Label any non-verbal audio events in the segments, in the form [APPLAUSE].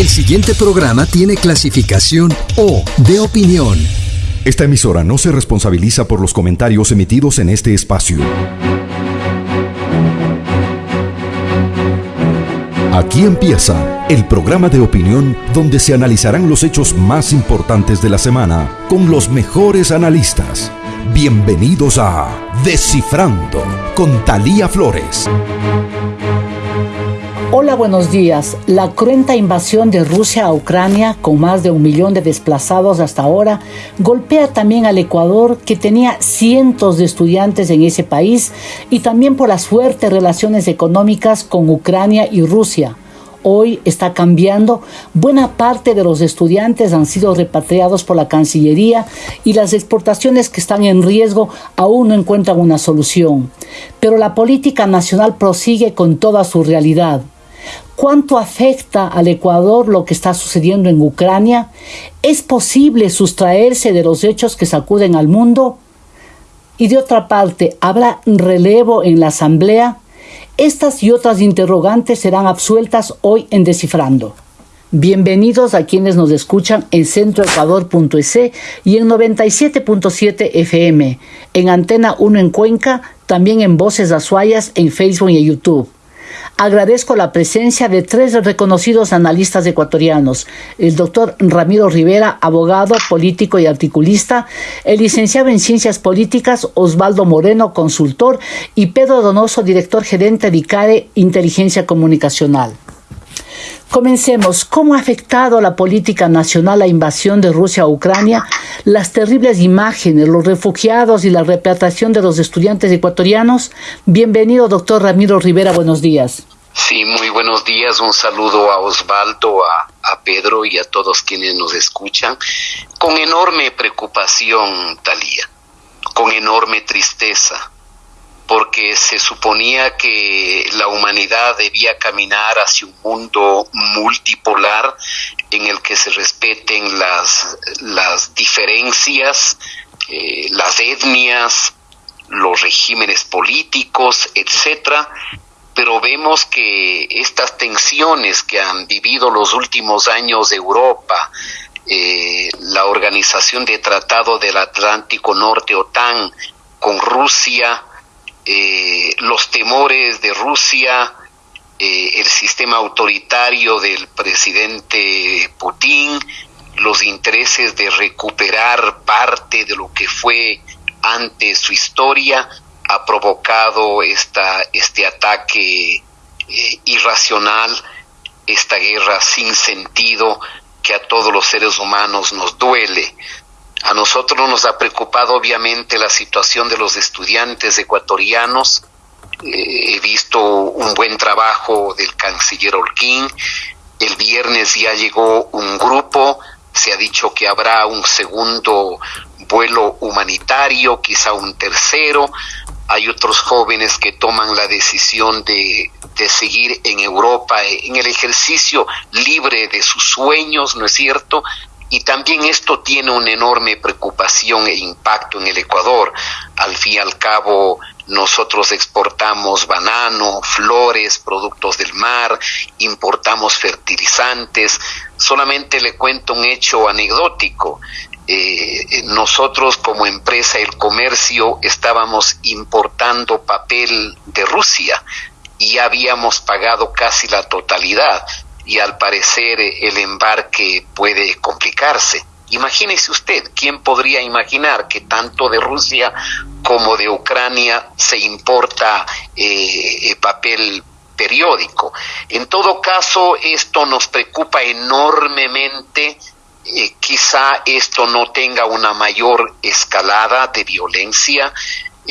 El siguiente programa tiene clasificación O de opinión. Esta emisora no se responsabiliza por los comentarios emitidos en este espacio. Aquí empieza el programa de opinión donde se analizarán los hechos más importantes de la semana con los mejores analistas. Bienvenidos a Descifrando con Talía Flores. Hola, buenos días. La cruenta invasión de Rusia a Ucrania, con más de un millón de desplazados hasta ahora, golpea también al Ecuador, que tenía cientos de estudiantes en ese país, y también por las fuertes relaciones económicas con Ucrania y Rusia. Hoy está cambiando. Buena parte de los estudiantes han sido repatriados por la Cancillería y las exportaciones que están en riesgo aún no encuentran una solución. Pero la política nacional prosigue con toda su realidad. ¿Cuánto afecta al Ecuador lo que está sucediendo en Ucrania? ¿Es posible sustraerse de los hechos que sacuden al mundo? Y de otra parte, ¿habrá relevo en la Asamblea? Estas y otras interrogantes serán absueltas hoy en Descifrando. Bienvenidos a quienes nos escuchan en centroecuador.es y en 97.7 FM, en Antena 1 en Cuenca, también en Voces Azuayas en Facebook y YouTube. Agradezco la presencia de tres reconocidos analistas ecuatorianos, el doctor Ramiro Rivera, abogado, político y articulista, el licenciado en Ciencias Políticas Osvaldo Moreno, consultor, y Pedro Donoso, director gerente de ICARE, Inteligencia Comunicacional. Comencemos. ¿Cómo ha afectado la política nacional la invasión de Rusia a Ucrania, las terribles imágenes, los refugiados y la repatriación de los estudiantes ecuatorianos? Bienvenido, doctor Ramiro Rivera. Buenos días. Sí, muy buenos días. Un saludo a Osvaldo, a, a Pedro y a todos quienes nos escuchan. Con enorme preocupación, Talía, con enorme tristeza porque se suponía que la humanidad debía caminar hacia un mundo multipolar en el que se respeten las, las diferencias, eh, las etnias, los regímenes políticos, etcétera, pero vemos que estas tensiones que han vivido los últimos años Europa, eh, la Organización de Tratado del Atlántico Norte, OTAN, con Rusia, eh, los temores de Rusia, eh, el sistema autoritario del presidente Putin, los intereses de recuperar parte de lo que fue antes su historia, ha provocado esta, este ataque eh, irracional, esta guerra sin sentido que a todos los seres humanos nos duele. A nosotros nos ha preocupado obviamente la situación de los estudiantes ecuatorianos. Eh, he visto un buen trabajo del canciller Holguín. El viernes ya llegó un grupo. Se ha dicho que habrá un segundo vuelo humanitario, quizá un tercero. Hay otros jóvenes que toman la decisión de, de seguir en Europa en el ejercicio libre de sus sueños, ¿no es cierto? Y también esto tiene una enorme preocupación e impacto en el Ecuador. Al fin y al cabo, nosotros exportamos banano, flores, productos del mar, importamos fertilizantes. Solamente le cuento un hecho anecdótico. Eh, nosotros como empresa El Comercio estábamos importando papel de Rusia y habíamos pagado casi la totalidad y al parecer el embarque puede complicarse. Imagínese usted, ¿quién podría imaginar que tanto de Rusia como de Ucrania se importa eh, papel periódico? En todo caso, esto nos preocupa enormemente. Eh, quizá esto no tenga una mayor escalada de violencia.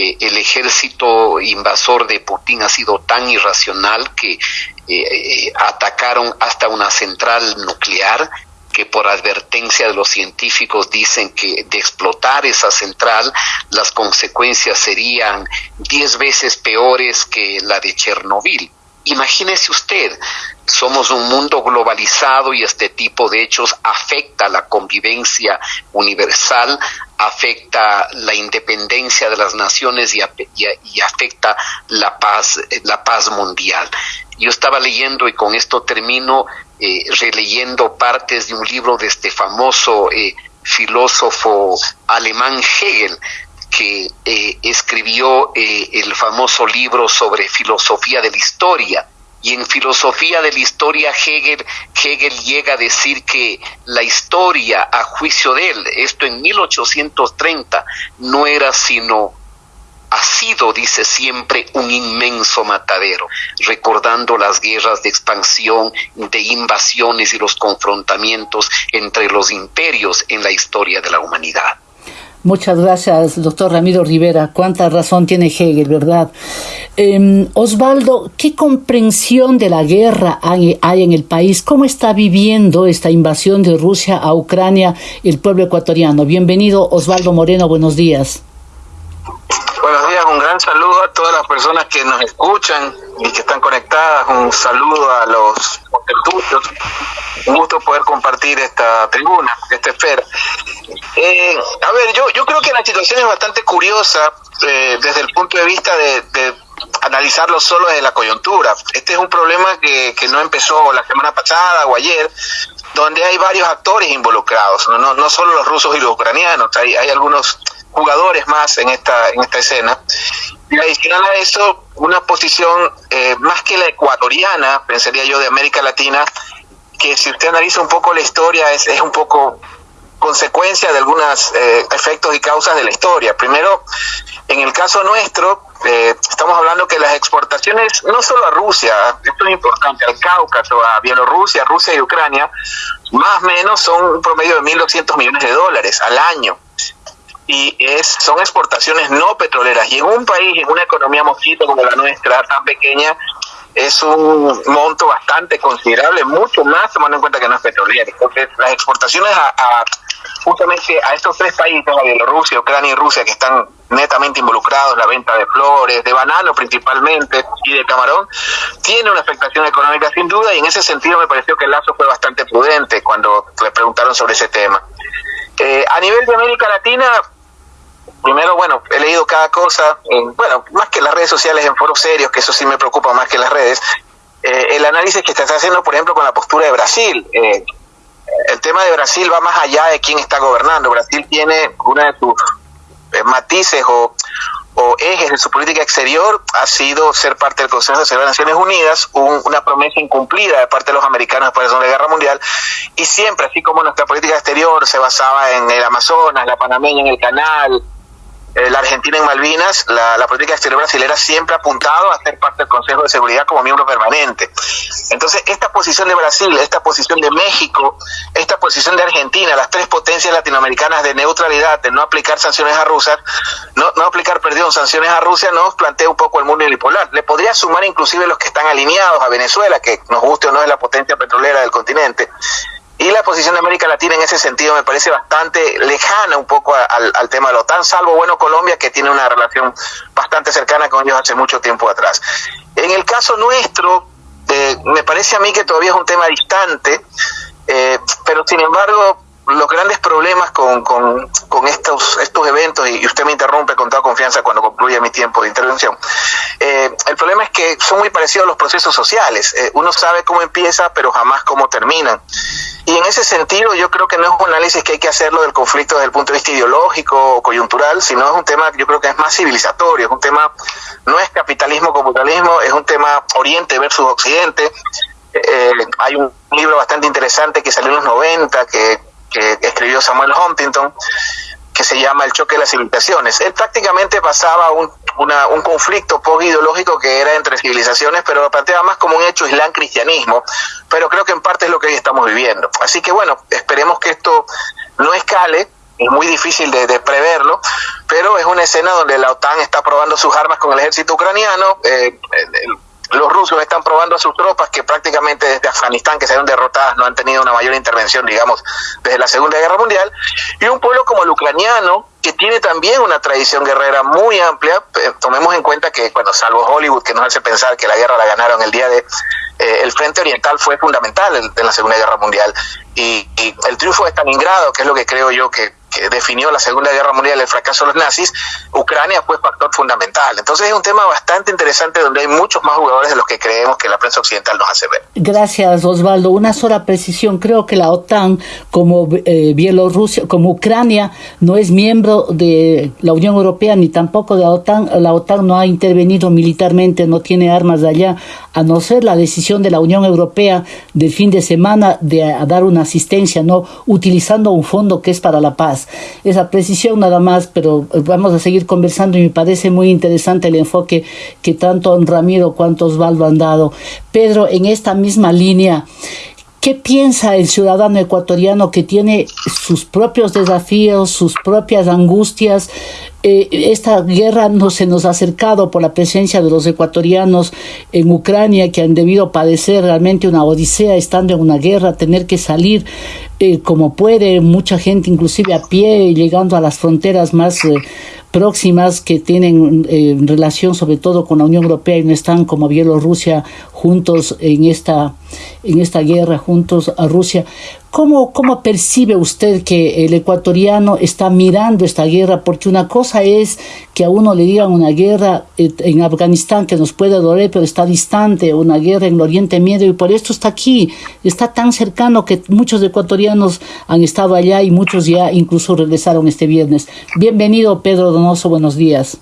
Eh, el ejército invasor de Putin ha sido tan irracional que eh, atacaron hasta una central nuclear que por advertencia de los científicos dicen que de explotar esa central las consecuencias serían diez veces peores que la de Chernobyl. Imagínese usted, somos un mundo globalizado y este tipo de hechos afecta la convivencia universal, afecta la independencia de las naciones y, y afecta la paz, la paz mundial. Yo estaba leyendo y con esto termino eh, releyendo partes de un libro de este famoso eh, filósofo alemán Hegel, que escribió el famoso libro sobre filosofía de la historia. Y en filosofía de la historia Hegel, Hegel llega a decir que la historia, a juicio de él, esto en 1830, no era sino ha sido, dice siempre, un inmenso matadero, recordando las guerras de expansión, de invasiones y los confrontamientos entre los imperios en la historia de la humanidad. Muchas gracias, doctor Ramiro Rivera. Cuánta razón tiene Hegel, ¿verdad? Em, Osvaldo, ¿qué comprensión de la guerra hay, hay, en el país? ¿Cómo está viviendo esta invasión de Rusia a Ucrania el pueblo ecuatoriano? Bienvenido, Osvaldo Moreno, buenos días. Gran saludo a todas las personas que nos escuchan y que están conectadas, un saludo a los contertulios, un gusto poder compartir esta tribuna, esta esfera. Eh, a ver, yo, yo creo que la situación es bastante curiosa eh, desde el punto de vista de, analizarlo solo desde la coyuntura. Este es un problema que, que no empezó la semana pasada o ayer, donde hay varios actores involucrados, no, no, no solo los rusos y los ucranianos, hay, hay algunos jugadores más en esta, en esta escena. Y adicional a eso, una posición eh, más que la ecuatoriana, pensaría yo, de América Latina, que si usted analiza un poco la historia, es, es un poco consecuencia de algunos eh, efectos y causas de la historia. Primero, en el caso nuestro, eh, estamos hablando que las exportaciones, no solo a Rusia, esto es importante, al Cáucaso, a Bielorrusia, Rusia y Ucrania, más o menos son un promedio de 1.200 millones de dólares al año y es, son exportaciones no petroleras. Y en un país, en una economía mosquito como la nuestra, tan pequeña, es un monto bastante considerable, mucho más tomando en cuenta que no es petrolera. Entonces, las exportaciones a, justamente a estos tres países, a Bielorrusia, Ucrania y Rusia, que están netamente involucrados, la venta de flores, de banano principalmente y de camarón, tiene una afectación económica sin duda y en ese sentido me pareció que el lazo fue bastante prudente cuando le preguntaron sobre ese tema. Eh, a nivel de América Latina, primero, bueno, he leído cada cosa, en, bueno, más que las redes sociales, en foros serios, que eso sí me preocupa más que las redes, eh, el análisis que está haciendo, por ejemplo, con la postura de Brasil. Eh, el tema de Brasil va más allá de quién está gobernando. Brasil tiene una de sus eh, matices o, ejes de su política exterior ha sido ser parte del Consejo de de Naciones Unidas, una promesa incumplida de parte de los americanos después de la Segunda Guerra Mundial, y siempre, así como nuestra política exterior se basaba en el Amazonas, la panameña en el canal, eh, la Argentina en Malvinas, la, política exterior brasileña siempre ha apuntado a ser parte del Consejo de Seguridad como miembro permanente. Entonces, esta posición de Brasil, esta posición de México, esta posición de Argentina, las tres potencias latinoamericanas de neutralidad, de no aplicar sanciones a Rusia, no, no aplicar, perdón, sanciones a Rusia, nos plantea un poco el mundo unipolar. Le podría sumar inclusive los que están alineados a Venezuela, que nos guste o no es la potencia petrolera del continente. Y la posición de América Latina en ese sentido me parece bastante lejana un poco al, tema de la OTAN, salvo, bueno, Colombia, que tiene una relación bastante cercana con ellos hace mucho tiempo atrás. En el caso nuestro, eh, me parece a mí que todavía es un tema distante, eh, pero sin embargo, los grandes problemas con, con, con, estos, estos eventos, y usted me interrumpe con toda confianza cuando concluya mi tiempo de intervención, eh, el problema es que son muy parecidos a los procesos sociales. Eh, uno sabe cómo empieza, pero jamás cómo terminan. Y en ese sentido yo creo que no es un análisis que hay que hacerlo del conflicto desde el punto de vista ideológico o coyuntural, sino es un tema que yo creo que es más civilizatorio, es un tema, no es capitalismo capitalismo, es un tema Oriente versus Occidente. Eh, hay un libro bastante interesante que salió en los 90 que que escribió Samuel Huntington, que se llama El choque de las civilizaciones. Él prácticamente pasaba un, un conflicto post-ideológico que era entre civilizaciones, pero lo planteaba más como un hecho islam-cristianismo, pero creo que en parte es lo que hoy estamos viviendo. Así que bueno, esperemos que esto no escale, es muy difícil de, preverlo, pero es una escena donde la OTAN está probando sus armas con el ejército ucraniano, eh, los rusos están probando a sus tropas que prácticamente desde Afganistán, que se han derrotadas, no han tenido una mayor intervención, digamos, desde la Segunda Guerra Mundial, y un pueblo como el ucraniano, que tiene también una tradición guerrera muy amplia, eh, tomemos en cuenta que, bueno, salvo Hollywood, que nos hace pensar que la guerra la ganaron el día de, eh, el Frente Oriental fue fundamental en, la Segunda Guerra Mundial, y, el triunfo de Stalingrado, que es lo que creo yo que que definió la Segunda Guerra Mundial, el fracaso de los nazis, Ucrania fue factor fundamental. Entonces es un tema bastante interesante donde hay muchos más jugadores de los que creemos que la prensa occidental nos hace ver. Gracias, Osvaldo. Una sola precisión. Creo que la OTAN, como eh, Bielorrusia, como Ucrania, no es miembro de la Unión Europea ni tampoco de la OTAN. La OTAN no ha intervenido militarmente, no tiene armas de allá, a no ser la decisión de la Unión Europea del fin de semana de dar una asistencia, no utilizando un fondo que es para la paz esa precisión nada más, pero eh, vamos a seguir conversando y me parece muy interesante el enfoque que tanto Ramiro cuanto Osvaldo han dado. Pedro, en esta misma línea, ¿Qué piensa el ciudadano ecuatoriano que tiene sus propios desafíos, sus propias angustias? Eh, esta guerra no se nos ha acercado por la presencia de los ecuatorianos en Ucrania que han debido padecer realmente una odisea estando en una guerra, tener que salir eh, como puede, mucha gente inclusive a pie, llegando a las fronteras más eh, próximas que tienen eh, relación sobre todo con la Unión Europea y no están como Bielorrusia juntos en esta, en esta guerra, juntos a Rusia. ¿Cómo, ¿Cómo percibe usted que el ecuatoriano está mirando esta guerra? Porque una cosa es que a uno le digan una guerra eh, en Afganistán que nos puede doler, pero está distante, una guerra en el Oriente Medio y por esto está aquí, está tan cercano que muchos ecuatorianos han estado allá y muchos ya incluso regresaron este viernes. Bienvenido Pedro Donoso, buenos días.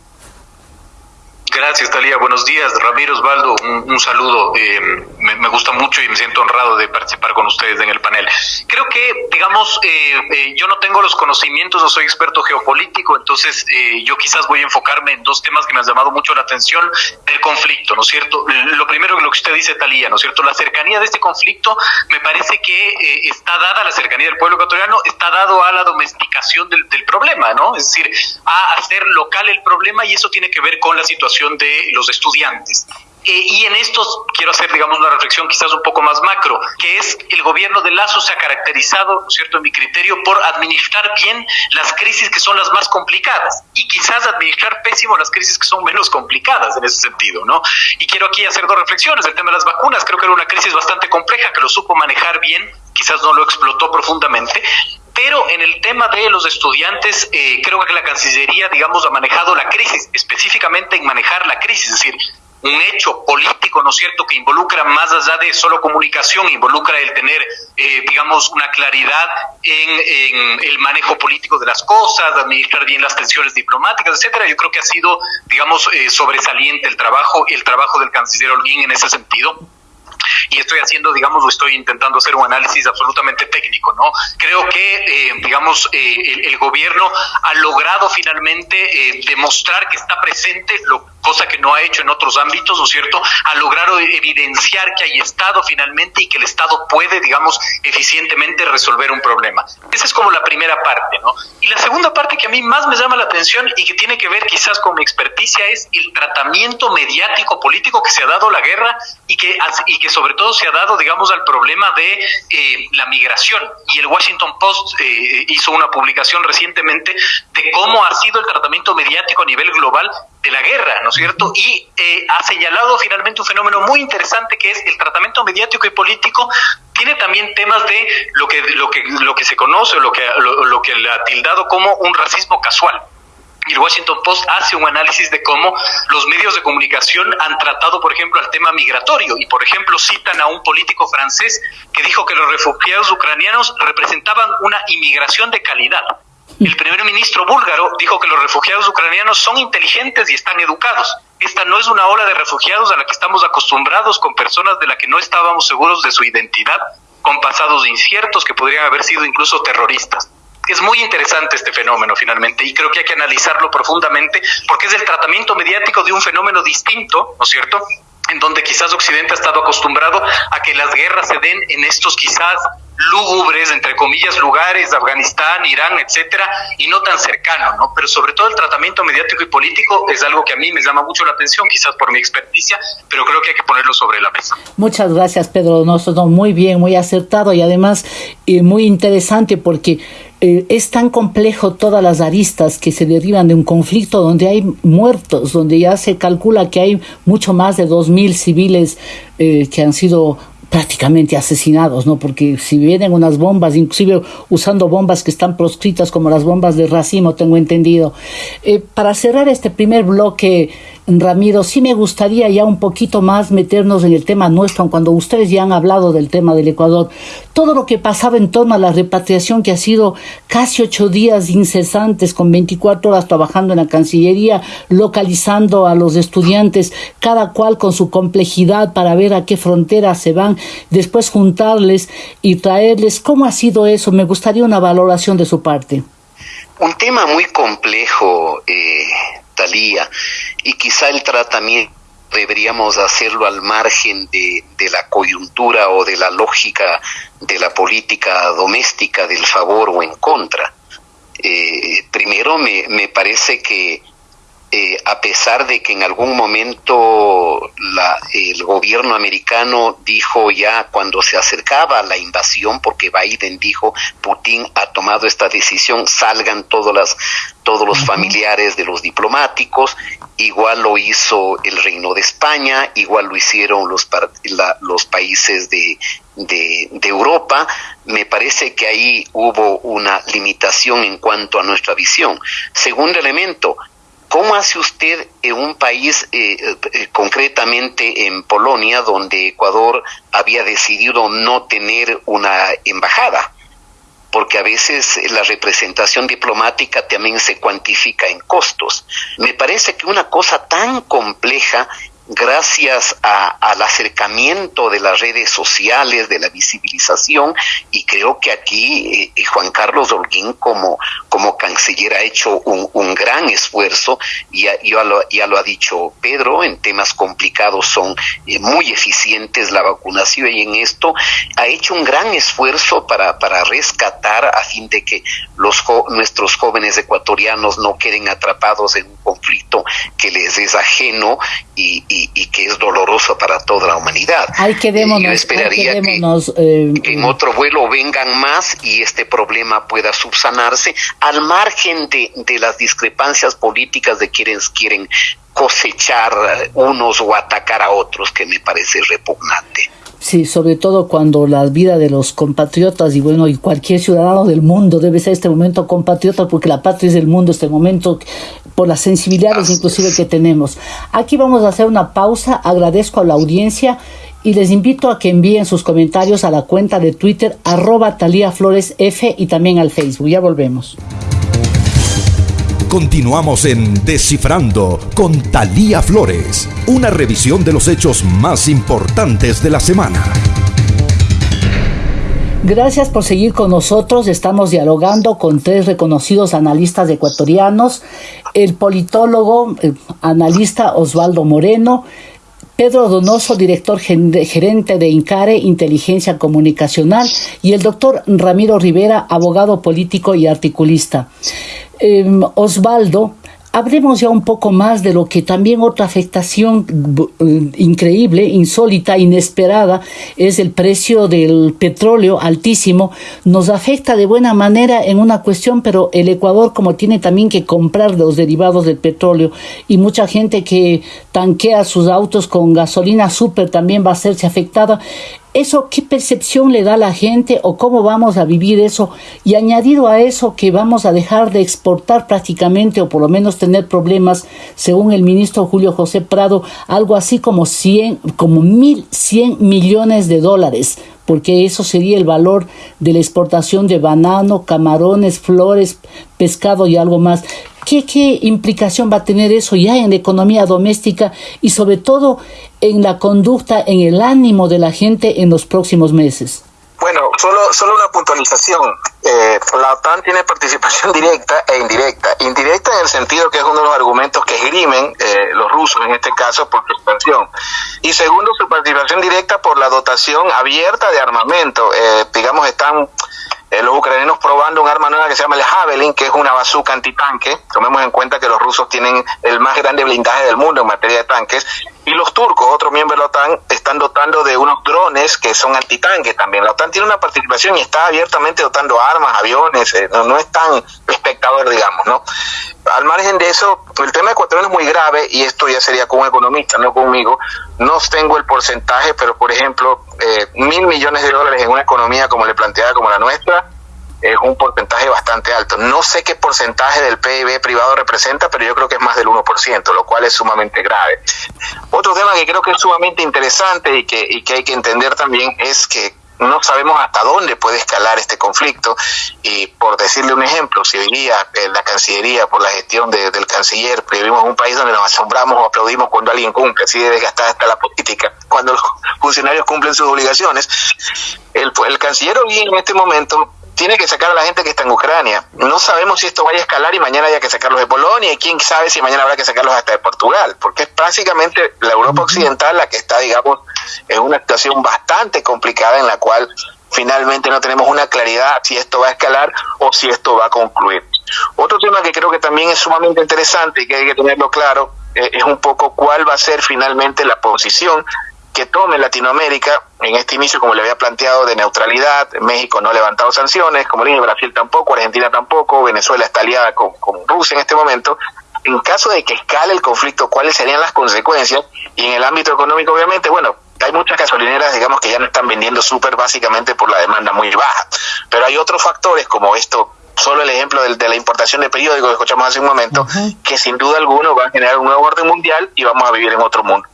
Gracias, Talía. Buenos días, Ramiro Osvaldo. Un, saludo. Eh, me, gusta mucho y me siento honrado de participar con ustedes en el panel. Creo que, digamos, eh, eh, yo no tengo los conocimientos, no soy experto geopolítico, entonces yo quizás voy a enfocarme en dos temas que me han llamado mucho la atención del conflicto, ¿no es cierto? Lo primero que lo que usted dice, Talía, ¿no es cierto? La cercanía de este conflicto me parece que está dada, la cercanía del pueblo ecuatoriano, está dado a la domesticación del problema, ¿no? Es decir, a hacer local el problema y eso tiene que ver con la situación de los estudiantes. Eh, y en esto quiero hacer, digamos, una reflexión quizás un poco más macro, que es el gobierno de Lazo se ha caracterizado, ¿no es cierto?, en mi criterio, por administrar bien las crisis que son las más complicadas y quizás administrar pésimo las crisis que son menos complicadas en ese sentido, ¿no? Y quiero aquí hacer dos reflexiones. El tema de las vacunas, creo que era una crisis bastante compleja, que lo supo manejar bien, quizás no lo explotó profundamente, pero en el tema de los estudiantes, eh, creo que la Cancillería, digamos, ha manejado la crisis, específicamente en manejar la crisis, es decir, un hecho político, ¿no es cierto?, que involucra más allá de solo comunicación, involucra el tener, eh, digamos, una claridad en, el manejo político de las cosas, administrar bien las tensiones diplomáticas, etcétera. Yo creo que ha sido, digamos, eh, sobresaliente el trabajo, el trabajo del canciller Holguín en ese sentido y estoy haciendo, digamos, o estoy intentando hacer un análisis absolutamente técnico, ¿no? Creo que, eh, digamos, eh, el, gobierno ha logrado finalmente eh, demostrar que está presente, lo, cosa que no ha hecho en otros ámbitos, ¿no es cierto? Ha logrado evidenciar que hay Estado finalmente y que el Estado puede, digamos, eficientemente resolver un problema. Esa es como la primera parte, ¿no? Y la segunda parte que a mí más me llama la atención y que tiene que ver quizás con mi experticia es el tratamiento mediático político que se ha dado la guerra y que, y que sobre todo se ha dado, digamos, al problema de eh, la migración. Y el Washington Post eh, hizo una publicación recientemente de cómo ha sido el tratamiento mediático a nivel global de la guerra, ¿no es cierto? Y eh, ha señalado finalmente un fenómeno muy interesante que es el tratamiento mediático y político tiene también temas de lo que lo que lo que se conoce lo que lo que le ha tildado como un racismo casual y el Washington Post hace un análisis de cómo los medios de comunicación han tratado, por ejemplo, el tema migratorio. Y, por ejemplo, citan a un político francés que dijo que los refugiados ucranianos representaban una inmigración de calidad. El primer ministro búlgaro dijo que los refugiados ucranianos son inteligentes y están educados. Esta no es una ola de refugiados a la que estamos acostumbrados con personas de las que no estábamos seguros de su identidad, con pasados inciertos que podrían haber sido incluso terroristas es muy interesante este fenómeno finalmente y creo que hay que analizarlo profundamente porque es el tratamiento mediático de un fenómeno distinto, ¿no es cierto? En donde quizás Occidente ha estado acostumbrado a que las guerras se den en estos quizás lúgubres, entre comillas, lugares, Afganistán, Irán, etcétera, y no tan cercano, ¿no? Pero sobre todo el tratamiento mediático y político es algo que a mí me llama mucho la atención, quizás por mi experticia, pero creo que hay que ponerlo sobre la mesa. Muchas gracias, Pedro Donoso, muy bien, muy acertado y además eh, muy interesante porque eh, es tan complejo todas las aristas que se derivan de un conflicto donde hay muertos, donde ya se calcula que hay mucho más de 2.000 civiles eh, que han sido prácticamente asesinados, ¿no? Porque si vienen unas bombas, inclusive usando bombas que están proscritas como las bombas de racimo, tengo entendido. Eh, para cerrar este primer bloque, Ramiro, sí me gustaría ya un poquito más meternos en el tema nuestro, cuando ustedes ya han hablado del tema del Ecuador, todo lo que pasaba en torno a la repatriación que ha sido casi ocho días incesantes con 24 horas trabajando en la Cancillería, localizando a los estudiantes, cada cual con su complejidad para ver a qué frontera se van, después juntarles y traerles. ¿Cómo ha sido eso? Me gustaría una valoración de su parte. Un tema muy complejo, eh, Talía, y quizá el tratamiento deberíamos hacerlo al margen de, la coyuntura o de la lógica de la política doméstica del favor o en contra. Eh, primero, me, me parece que eh, a pesar de que en algún momento la, el gobierno americano dijo ya cuando se acercaba a la invasión, porque Biden dijo, Putin ha tomado esta decisión, salgan todas las, todos los familiares de los diplomáticos, igual lo hizo el Reino de España, igual lo hicieron los, los países de, de, de, Europa, me parece que ahí hubo una limitación en cuanto a nuestra visión. Segundo elemento, ¿Cómo hace usted en un país, eh, eh, concretamente en Polonia, donde Ecuador había decidido no tener una embajada? Porque a veces la representación diplomática también se cuantifica en costos. Me parece que una cosa tan compleja gracias al acercamiento de las redes sociales, de la visibilización, y creo que aquí eh, Juan Carlos Holguín como, como canciller ha hecho un, un gran esfuerzo, y ya, ya, lo, ha dicho Pedro, en temas complicados son eh, muy eficientes la vacunación, y en esto ha hecho un gran esfuerzo para, para rescatar a fin de que los nuestros jóvenes ecuatorianos no queden atrapados en un conflicto que les es ajeno y, que es doloroso para toda la humanidad. Hay que Yo esperaría eh, que, en otro vuelo vengan más y este problema pueda subsanarse al margen de, de las discrepancias políticas de quienes quieren cosechar unos o atacar a otros, que me parece repugnante. Sí, sobre todo cuando la vida de los compatriotas y bueno, y cualquier ciudadano del mundo debe ser este momento compatriota porque la patria es el mundo, este momento por las sensibilidades inclusive que tenemos. Aquí vamos a hacer una pausa, agradezco a la audiencia y les invito a que envíen sus comentarios a la cuenta de Twitter arroba Talía Flores F y también al Facebook. Ya volvemos. Continuamos en Descifrando con Talía Flores, una revisión de los hechos más importantes de la semana. Gracias por seguir con nosotros. Estamos dialogando con tres reconocidos analistas ecuatorianos, el politólogo, analista Osvaldo Moreno, Pedro Donoso, director gerente de INCARE, Inteligencia Comunicacional, y el doctor Ramiro Rivera, abogado político y articulista. Em, Osvaldo, hablemos ya un poco más de lo que también otra afectación eh, increíble, insólita, inesperada, es el precio del petróleo altísimo. Nos afecta de buena manera en una cuestión, pero el Ecuador como tiene también que comprar los derivados del petróleo y mucha gente que tanquea sus autos con gasolina súper también va a serse afectada. ¿Eso qué percepción le da a la gente o cómo vamos a vivir eso? Y añadido a eso que vamos a dejar de exportar prácticamente o por lo menos tener problemas, según el ministro Julio José Prado, algo así como 100, como 1.100 millones de dólares porque eso sería el valor de la exportación de banano, camarones, flores, pescado y algo más. ¿Qué, ¿Qué implicación va a tener eso ya en la economía doméstica y sobre todo en la conducta, en el ánimo de la gente en los próximos meses? Bueno, solo, solo una puntualización. Eh, la OTAN tiene participación [LAUGHS] directa e indirecta. Indirecta en el sentido que es uno de los argumentos que esgrimen eh, los rusos, en este caso, por su expansión. Y segundo, su participación directa por la dotación abierta de armamento. Eh, digamos, están eh, los ucranianos probando un arma nueva que se llama el Javelin, que es una bazooka antitanque. Tomemos en cuenta que los rusos tienen el más grande blindaje del mundo en materia de tanques. Y los turcos, otro miembro de la OTAN, están dotando de unos drones que son antitanque también. La OTAN tiene una participación y está abiertamente dotando armas, aviones, eh, no, no es tan espectador, digamos, ¿no? Al margen de eso, el tema ecuatoriano es muy grave y esto ya sería con un economista, no conmigo. No tengo el porcentaje, pero por ejemplo, eh, mil millones de dólares en una economía como le planteaba como la nuestra, es un porcentaje bastante alto. No sé qué porcentaje del PIB privado representa, pero yo creo que es más del 1%, lo cual es sumamente grave. Otro tema que creo que es sumamente interesante y que, y que hay que entender también es que no sabemos hasta dónde puede escalar este conflicto y por decirle un ejemplo, si hoy día eh, la Cancillería, por la gestión del canciller, vivimos en un país donde nos asombramos o aplaudimos cuando alguien cumple, así de desgastada está la política, cuando los funcionarios cumplen sus obligaciones, el, el canciller hoy en este momento tiene que sacar a la gente que está en Ucrania. No sabemos si esto vaya a escalar y mañana haya que sacarlos de Polonia y quién sabe si mañana habrá que sacarlos hasta de Portugal, porque es básicamente la Europa occidental la que está, digamos, en una situación bastante complicada en la cual finalmente no tenemos una claridad si esto va a escalar o si esto va a concluir. Otro tema que creo que también es sumamente interesante y que hay que tenerlo claro eh, es un poco cuál va a ser finalmente la posición que tome Latinoamérica en este inicio, como le había planteado, de neutralidad. México no ha levantado sanciones, como dije, Brasil tampoco, Argentina tampoco, Venezuela está aliada con, Rusia en este momento. En caso de que escale el conflicto, ¿cuáles serían las consecuencias? Y en el ámbito económico, obviamente, bueno, hay muchas gasolineras, digamos, que ya no están vendiendo súper básicamente por la demanda muy baja. Pero hay otros factores como esto solo el ejemplo de, la importación de periódicos que escuchamos hace un momento, que sin duda alguno va a generar un nuevo orden mundial y vamos a vivir en otro mundo.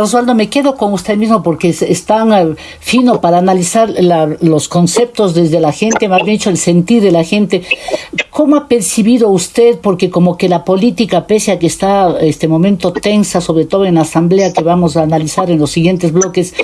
Osvaldo, me quedo con usted mismo porque es, tan eh, fino para analizar los conceptos desde la gente, más bien dicho, el sentir de la gente. ¿Cómo ha percibido usted? Porque como que la política, pese a que está este momento tensa, sobre todo en la asamblea que vamos a analizar en los siguientes bloques,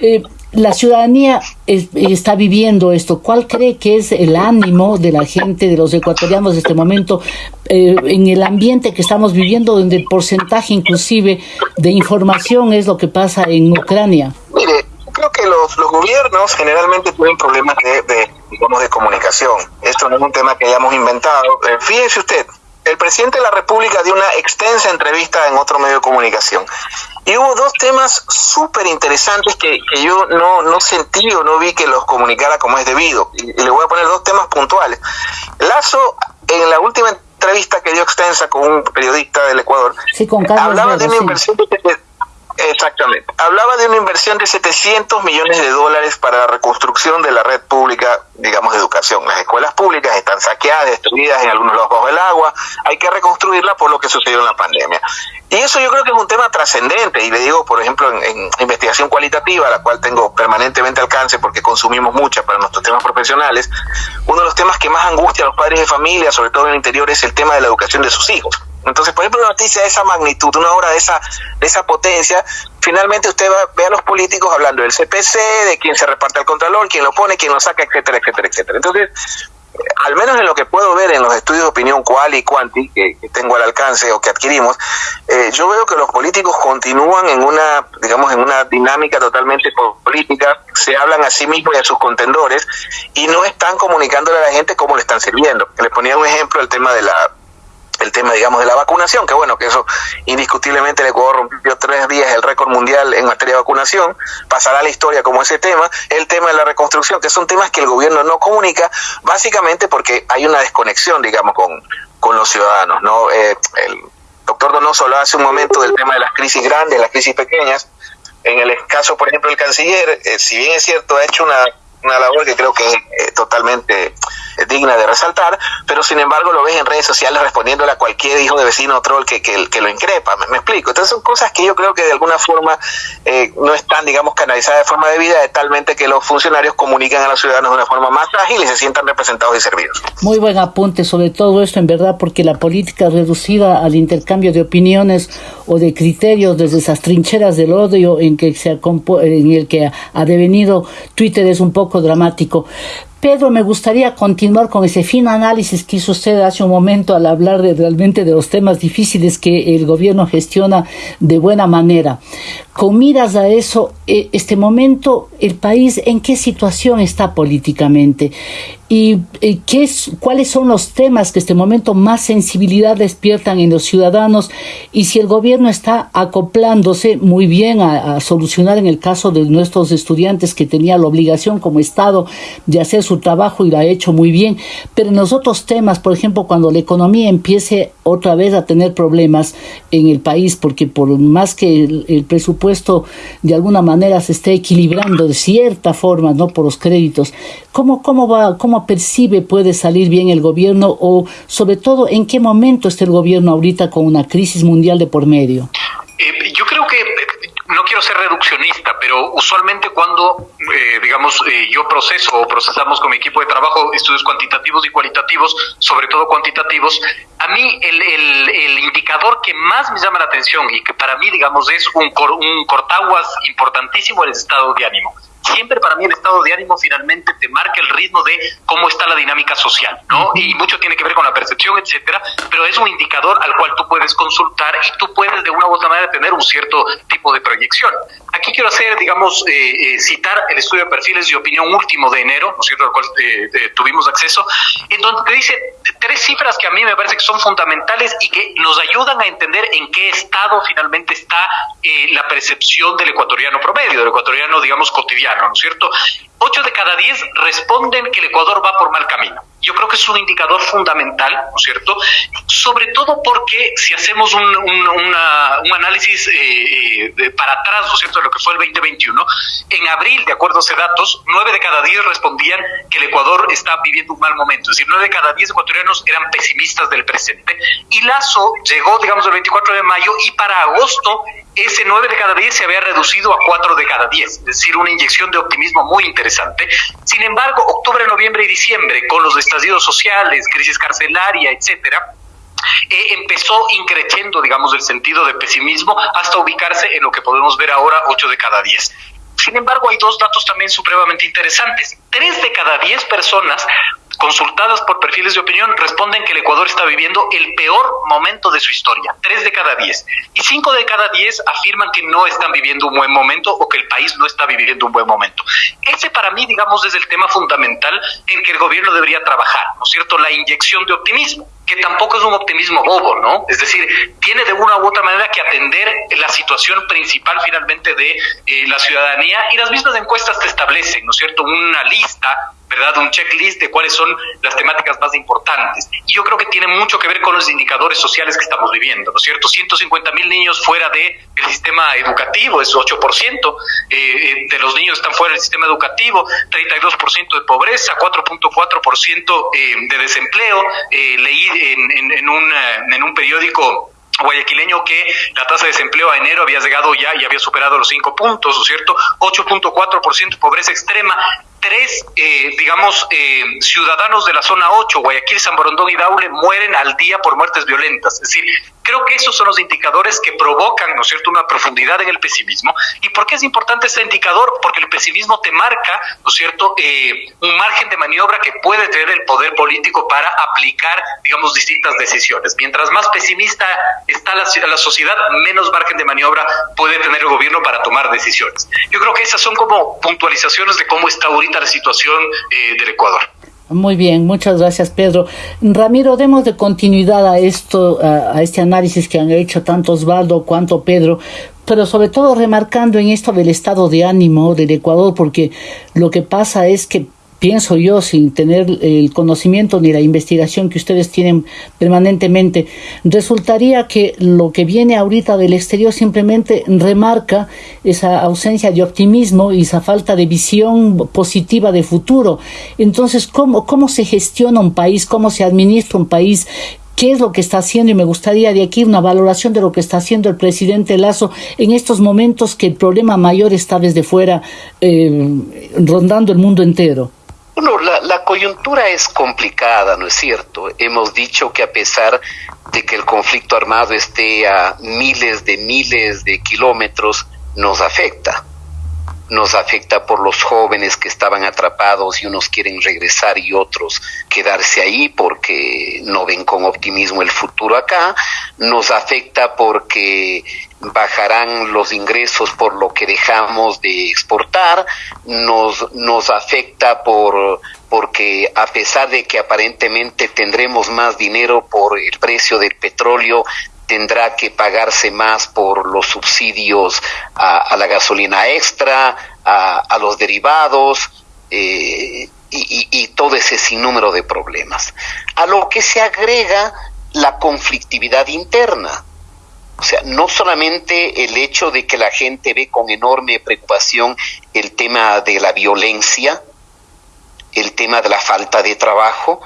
eh, la ciudadanía está viviendo esto. ¿Cuál cree que es el ánimo de la gente, de los ecuatorianos de este momento, eh, en el ambiente que estamos viviendo, donde el porcentaje inclusive de información es lo que pasa en Ucrania? Mire, creo que los, los gobiernos generalmente tienen problemas de, digamos, de comunicación. Esto no es un tema que hayamos inventado. Eh, fíjese usted, el presidente de la República dio una extensa entrevista en otro medio de comunicación. Y hubo dos temas súper interesantes que, yo no, no sentí o no vi que los comunicara como es debido. Y, le voy a poner dos temas puntuales. Lazo, en la última entrevista que dio extensa con un periodista del Ecuador, hablaba de una inversión de Exactamente. Hablaba de una inversión de 700 millones de dólares para la reconstrucción de la red pública, digamos, de educación. Las escuelas públicas están saqueadas, destruidas en algunos lados bajo el agua. Hay que reconstruirla por lo que sucedió en la pandemia. Y eso yo creo que es un tema trascendente. Y le digo, por ejemplo, en, investigación cualitativa, la cual tengo permanentemente alcance porque consumimos mucha para nuestros temas profesionales, uno de los temas que más angustia a los padres de familia, sobre todo en el interior, es el tema de la educación de sus hijos. Entonces, por ejemplo, una noticia de esa magnitud, una obra de esa, de esa potencia, finalmente usted va, ve a los políticos hablando del CPC, de quién se reparte el contralor, quién lo pone, quién lo saca, etcétera, etcétera, etcétera. Entonces, al menos en lo que puedo ver en los estudios de opinión cual y cuanti que, tengo al alcance o que adquirimos, eh, yo veo que los políticos continúan en una, digamos, en una dinámica totalmente política, se hablan a sí mismos y a sus contendores y no están comunicándole a la gente cómo le están sirviendo. Les ponía un ejemplo el tema de la el tema, digamos, de la vacunación, que bueno, que eso indiscutiblemente el Ecuador rompió tres días el récord mundial en materia de vacunación, pasará a la historia como ese tema, el tema de la reconstrucción, que son temas que el gobierno no comunica, básicamente porque hay una desconexión, digamos, con, con los ciudadanos, ¿no? Eh, el doctor Donoso hablaba hace un momento del tema de las crisis grandes, las crisis pequeñas, en el caso, por ejemplo, del canciller, eh, si bien es cierto, ha hecho una una labor que creo que es eh, totalmente eh, digna de resaltar, pero sin embargo lo ves en redes sociales respondiéndole a cualquier hijo de vecino troll que, que, que lo increpa, me, explico. Entonces son cosas que yo creo que de alguna forma eh, no están, digamos, canalizadas de forma debida, de talmente que los funcionarios comunican a los ciudadanos de una forma más ágil y se sientan representados y servidos. Muy buen apunte sobre todo esto, en verdad, porque la política reducida al intercambio de opiniones o de criterios desde esas trincheras del odio en que se en el que ha devenido Twitter es un poco dramático. Pedro, me gustaría continuar con ese fin análisis que hizo usted hace un momento al hablar de, realmente de los temas difíciles que el gobierno gestiona de buena manera. Con miras a eso, eh, este momento, el país, ¿en qué situación está políticamente? y eh, qué es, cuáles son los temas que este momento más sensibilidad despiertan en los ciudadanos y si el gobierno está acoplándose muy bien a, solucionar en el caso de nuestros estudiantes que tenía la obligación como Estado de hacer su trabajo y lo ha hecho muy bien, pero en los otros temas, por ejemplo, cuando la economía empiece otra vez a tener problemas en el país, porque por más que el, presupuesto de alguna manera se esté equilibrando de cierta forma, ¿no? Por los créditos, ¿cómo, cómo va, cómo percibe puede salir bien el gobierno o sobre todo en qué momento está el gobierno ahorita con una crisis mundial de por medio? Eh, yo creo que no quiero ser reduccionista, pero usualmente cuando, eh, digamos, eh, yo proceso o procesamos con mi equipo de trabajo estudios cuantitativos y cualitativos, sobre todo cuantitativos, a mí el, el, indicador que más me llama la atención y que para mí, digamos, es un, un cortaguas importantísimo el estado de ánimo siempre para mí el estado de ánimo finalmente te marca el ritmo de cómo está la dinámica social, ¿no? Y mucho tiene que ver con la percepción, etcétera, pero es un indicador al cual tú puedes consultar y tú puedes de una u otra manera tener un cierto tipo de proyección. Aquí quiero hacer, digamos, eh, eh, citar el estudio de perfiles de opinión último de enero, ¿no es cierto?, al cual eh, tuvimos acceso, en donde te dice tres cifras que a mí me parece que son fundamentales y que nos ayudan a entender en qué estado finalmente está la percepción del ecuatoriano promedio, del ecuatoriano, digamos, cotidiano. ¿No es cierto? Ocho de cada diez responden que el Ecuador va por mal camino. Yo creo que es un indicador fundamental, ¿no es cierto? Sobre todo porque si hacemos un, análisis eh, eh, para atrás, ¿no es cierto?, de lo que fue el 2021, en abril, de acuerdo a esos datos, nueve de cada diez respondían que el Ecuador está viviendo un mal momento. Es decir, nueve de cada diez ecuatorianos eran pesimistas del presente. Y Lazo llegó, digamos, el 24 de mayo y para agosto ese 9 de cada 10 se había reducido a 4 de cada 10, es decir, una inyección de optimismo muy interesante. Sin embargo, octubre, noviembre y diciembre, con los estallidos sociales, crisis carcelaria, etcétera, eh, empezó increciendo, digamos, el sentido de pesimismo hasta ubicarse en lo que podemos ver ahora, 8 de cada 10. Sin embargo, hay dos datos también supremamente interesantes. Tres de cada diez personas consultadas por perfiles de opinión responden que el Ecuador está viviendo el peor momento de su historia, tres de cada diez. Y cinco de cada diez afirman que no están viviendo un buen momento o que el país no está viviendo un buen momento. Ese para mí, digamos, es el tema fundamental en que el gobierno debería trabajar, ¿no es cierto? La inyección de optimismo que tampoco es un optimismo bobo, ¿no? Es decir, tiene de una u otra manera que atender la situación principal finalmente de eh, la ciudadanía y las mismas encuestas te establecen, ¿no es cierto?, una lista ¿verdad? Un checklist de cuáles son las temáticas más importantes. Y yo creo que tiene mucho que ver con los indicadores sociales que estamos viviendo, ¿no es cierto? 150 mil niños fuera del sistema educativo, es 8%, eh, eh, de los niños están fuera del sistema educativo, 32% de pobreza, 4.4% eh, de desempleo. Eh, leí en, en, un, en un periódico guayaquileño que la tasa de desempleo a enero había llegado ya y había superado los cinco puntos, ¿no es cierto? 8.4% de pobreza extrema, tres, eh, digamos, eh, ciudadanos de la zona 8, Guayaquil, San Borondón y Daule, mueren al día por muertes violentas. Es decir, creo que esos son los indicadores que provocan, ¿no es cierto?, una profundidad en el pesimismo. ¿Y por qué es importante este indicador? Porque el pesimismo te marca, ¿no es cierto?, eh, un margen de maniobra que puede tener el poder político para aplicar, digamos, distintas decisiones. Mientras más pesimista está la, la sociedad, menos margen de maniobra puede tener el gobierno para tomar decisiones. Yo creo que esas son como puntualizaciones de cómo está ahorita la situación eh, del Ecuador. Muy bien, muchas gracias Pedro. Ramiro, demos de continuidad a esto, a, este análisis que han hecho tanto Osvaldo cuanto Pedro, pero sobre todo remarcando en esto del estado de ánimo del Ecuador, porque lo que pasa es que pienso yo, sin tener el conocimiento ni la investigación que ustedes tienen permanentemente, resultaría que lo que viene ahorita del exterior simplemente remarca esa ausencia de optimismo y esa falta de visión positiva de futuro. Entonces, ¿cómo, cómo se gestiona un país? ¿Cómo se administra un país? qué es lo que está haciendo y me gustaría de aquí una valoración de lo que está haciendo el presidente Lazo en estos momentos que el problema mayor está desde fuera eh, rondando el mundo entero. Bueno, la, coyuntura es complicada, ¿no es cierto? Hemos dicho que a pesar de que el conflicto armado esté a miles de miles de kilómetros, nos afecta. Nos afecta por los jóvenes que estaban atrapados y unos quieren regresar y otros quedarse ahí porque no ven con optimismo el futuro acá, nos afecta porque bajarán los ingresos por lo que dejamos de exportar, nos, nos afecta por porque a pesar de que aparentemente tendremos más dinero por el precio del petróleo, tendrá que pagarse más por los subsidios a, la gasolina extra, a, los derivados eh, y, y todo ese sinnúmero de problemas. A lo que se agrega la conflictividad interna. O sea, no solamente el hecho de que la gente ve con enorme preocupación el tema de la violencia, el tema de la falta de trabajo,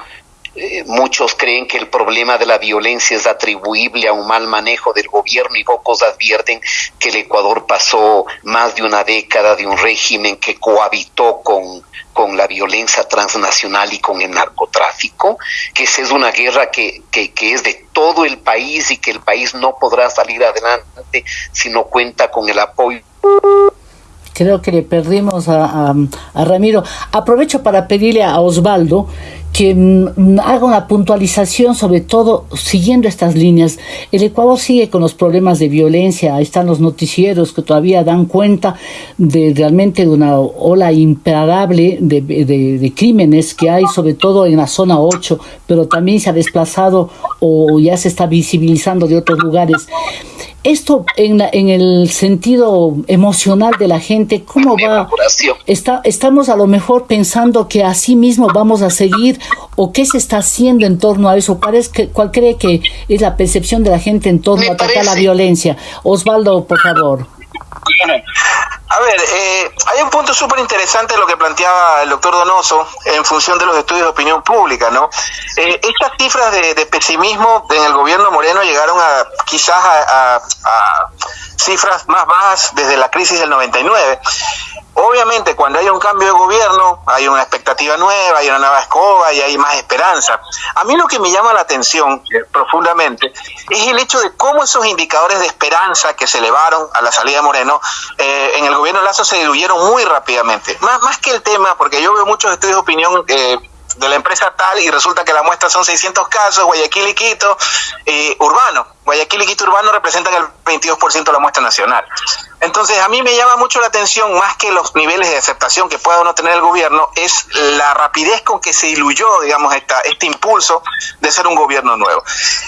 eh, muchos creen que el problema de la violencia es atribuible a un mal manejo del gobierno y pocos advierten que el Ecuador pasó más de una década de un régimen que cohabitó con, con la violencia transnacional y con el narcotráfico, que esa es una guerra que, que, que, es de todo el país y que el país no podrá salir adelante si no cuenta con el apoyo creo que le perdimos a, Ramiro. Aprovecho para pedirle a Osvaldo que mm, haga una puntualización sobre todo siguiendo estas líneas. El Ecuador sigue con los problemas de violencia, ahí están los noticieros que todavía dan cuenta de realmente de una ola imparable de, de, crímenes que hay, sobre todo en la zona 8, pero también se ha desplazado o ya se está visibilizando de otros lugares. Esto en, en el sentido emocional de la gente, ¿cómo va? Está, estamos a lo mejor pensando que así mismo vamos a seguir o qué se está haciendo en torno a eso. ¿Cuál, es que, cuál cree que es la percepción de la gente en torno a atacar la violencia? Osvaldo, por favor. A ver, eh, hay un punto súper interesante de lo que planteaba el doctor Donoso en función de los estudios de opinión pública, ¿no? Eh, estas cifras de, pesimismo en el gobierno Moreno llegaron a quizás a, a cifras más bajas desde la crisis del 99. Obviamente, cuando hay un cambio de gobierno, hay una expectativa nueva, hay una nueva escoba y hay más esperanza. A mí lo que me llama la atención eh, profundamente es el hecho de cómo esos indicadores de esperanza que se elevaron a la salida de Moreno eh, en el gobierno Lazo se diluyeron muy rápidamente. Más, que el tema, porque yo veo muchos estudios de opinión eh, de la empresa tal y resulta que la muestra son 600 casos, Guayaquil y Quito, eh, urbano. Guayaquil y Quito urbano representan el 22% de la muestra nacional. Entonces, a mí me llama mucho la atención, más que los niveles de aceptación que pueda o no tener el gobierno, es la rapidez con que se diluyó, digamos, esta, este impulso de ser un gobierno nuevo.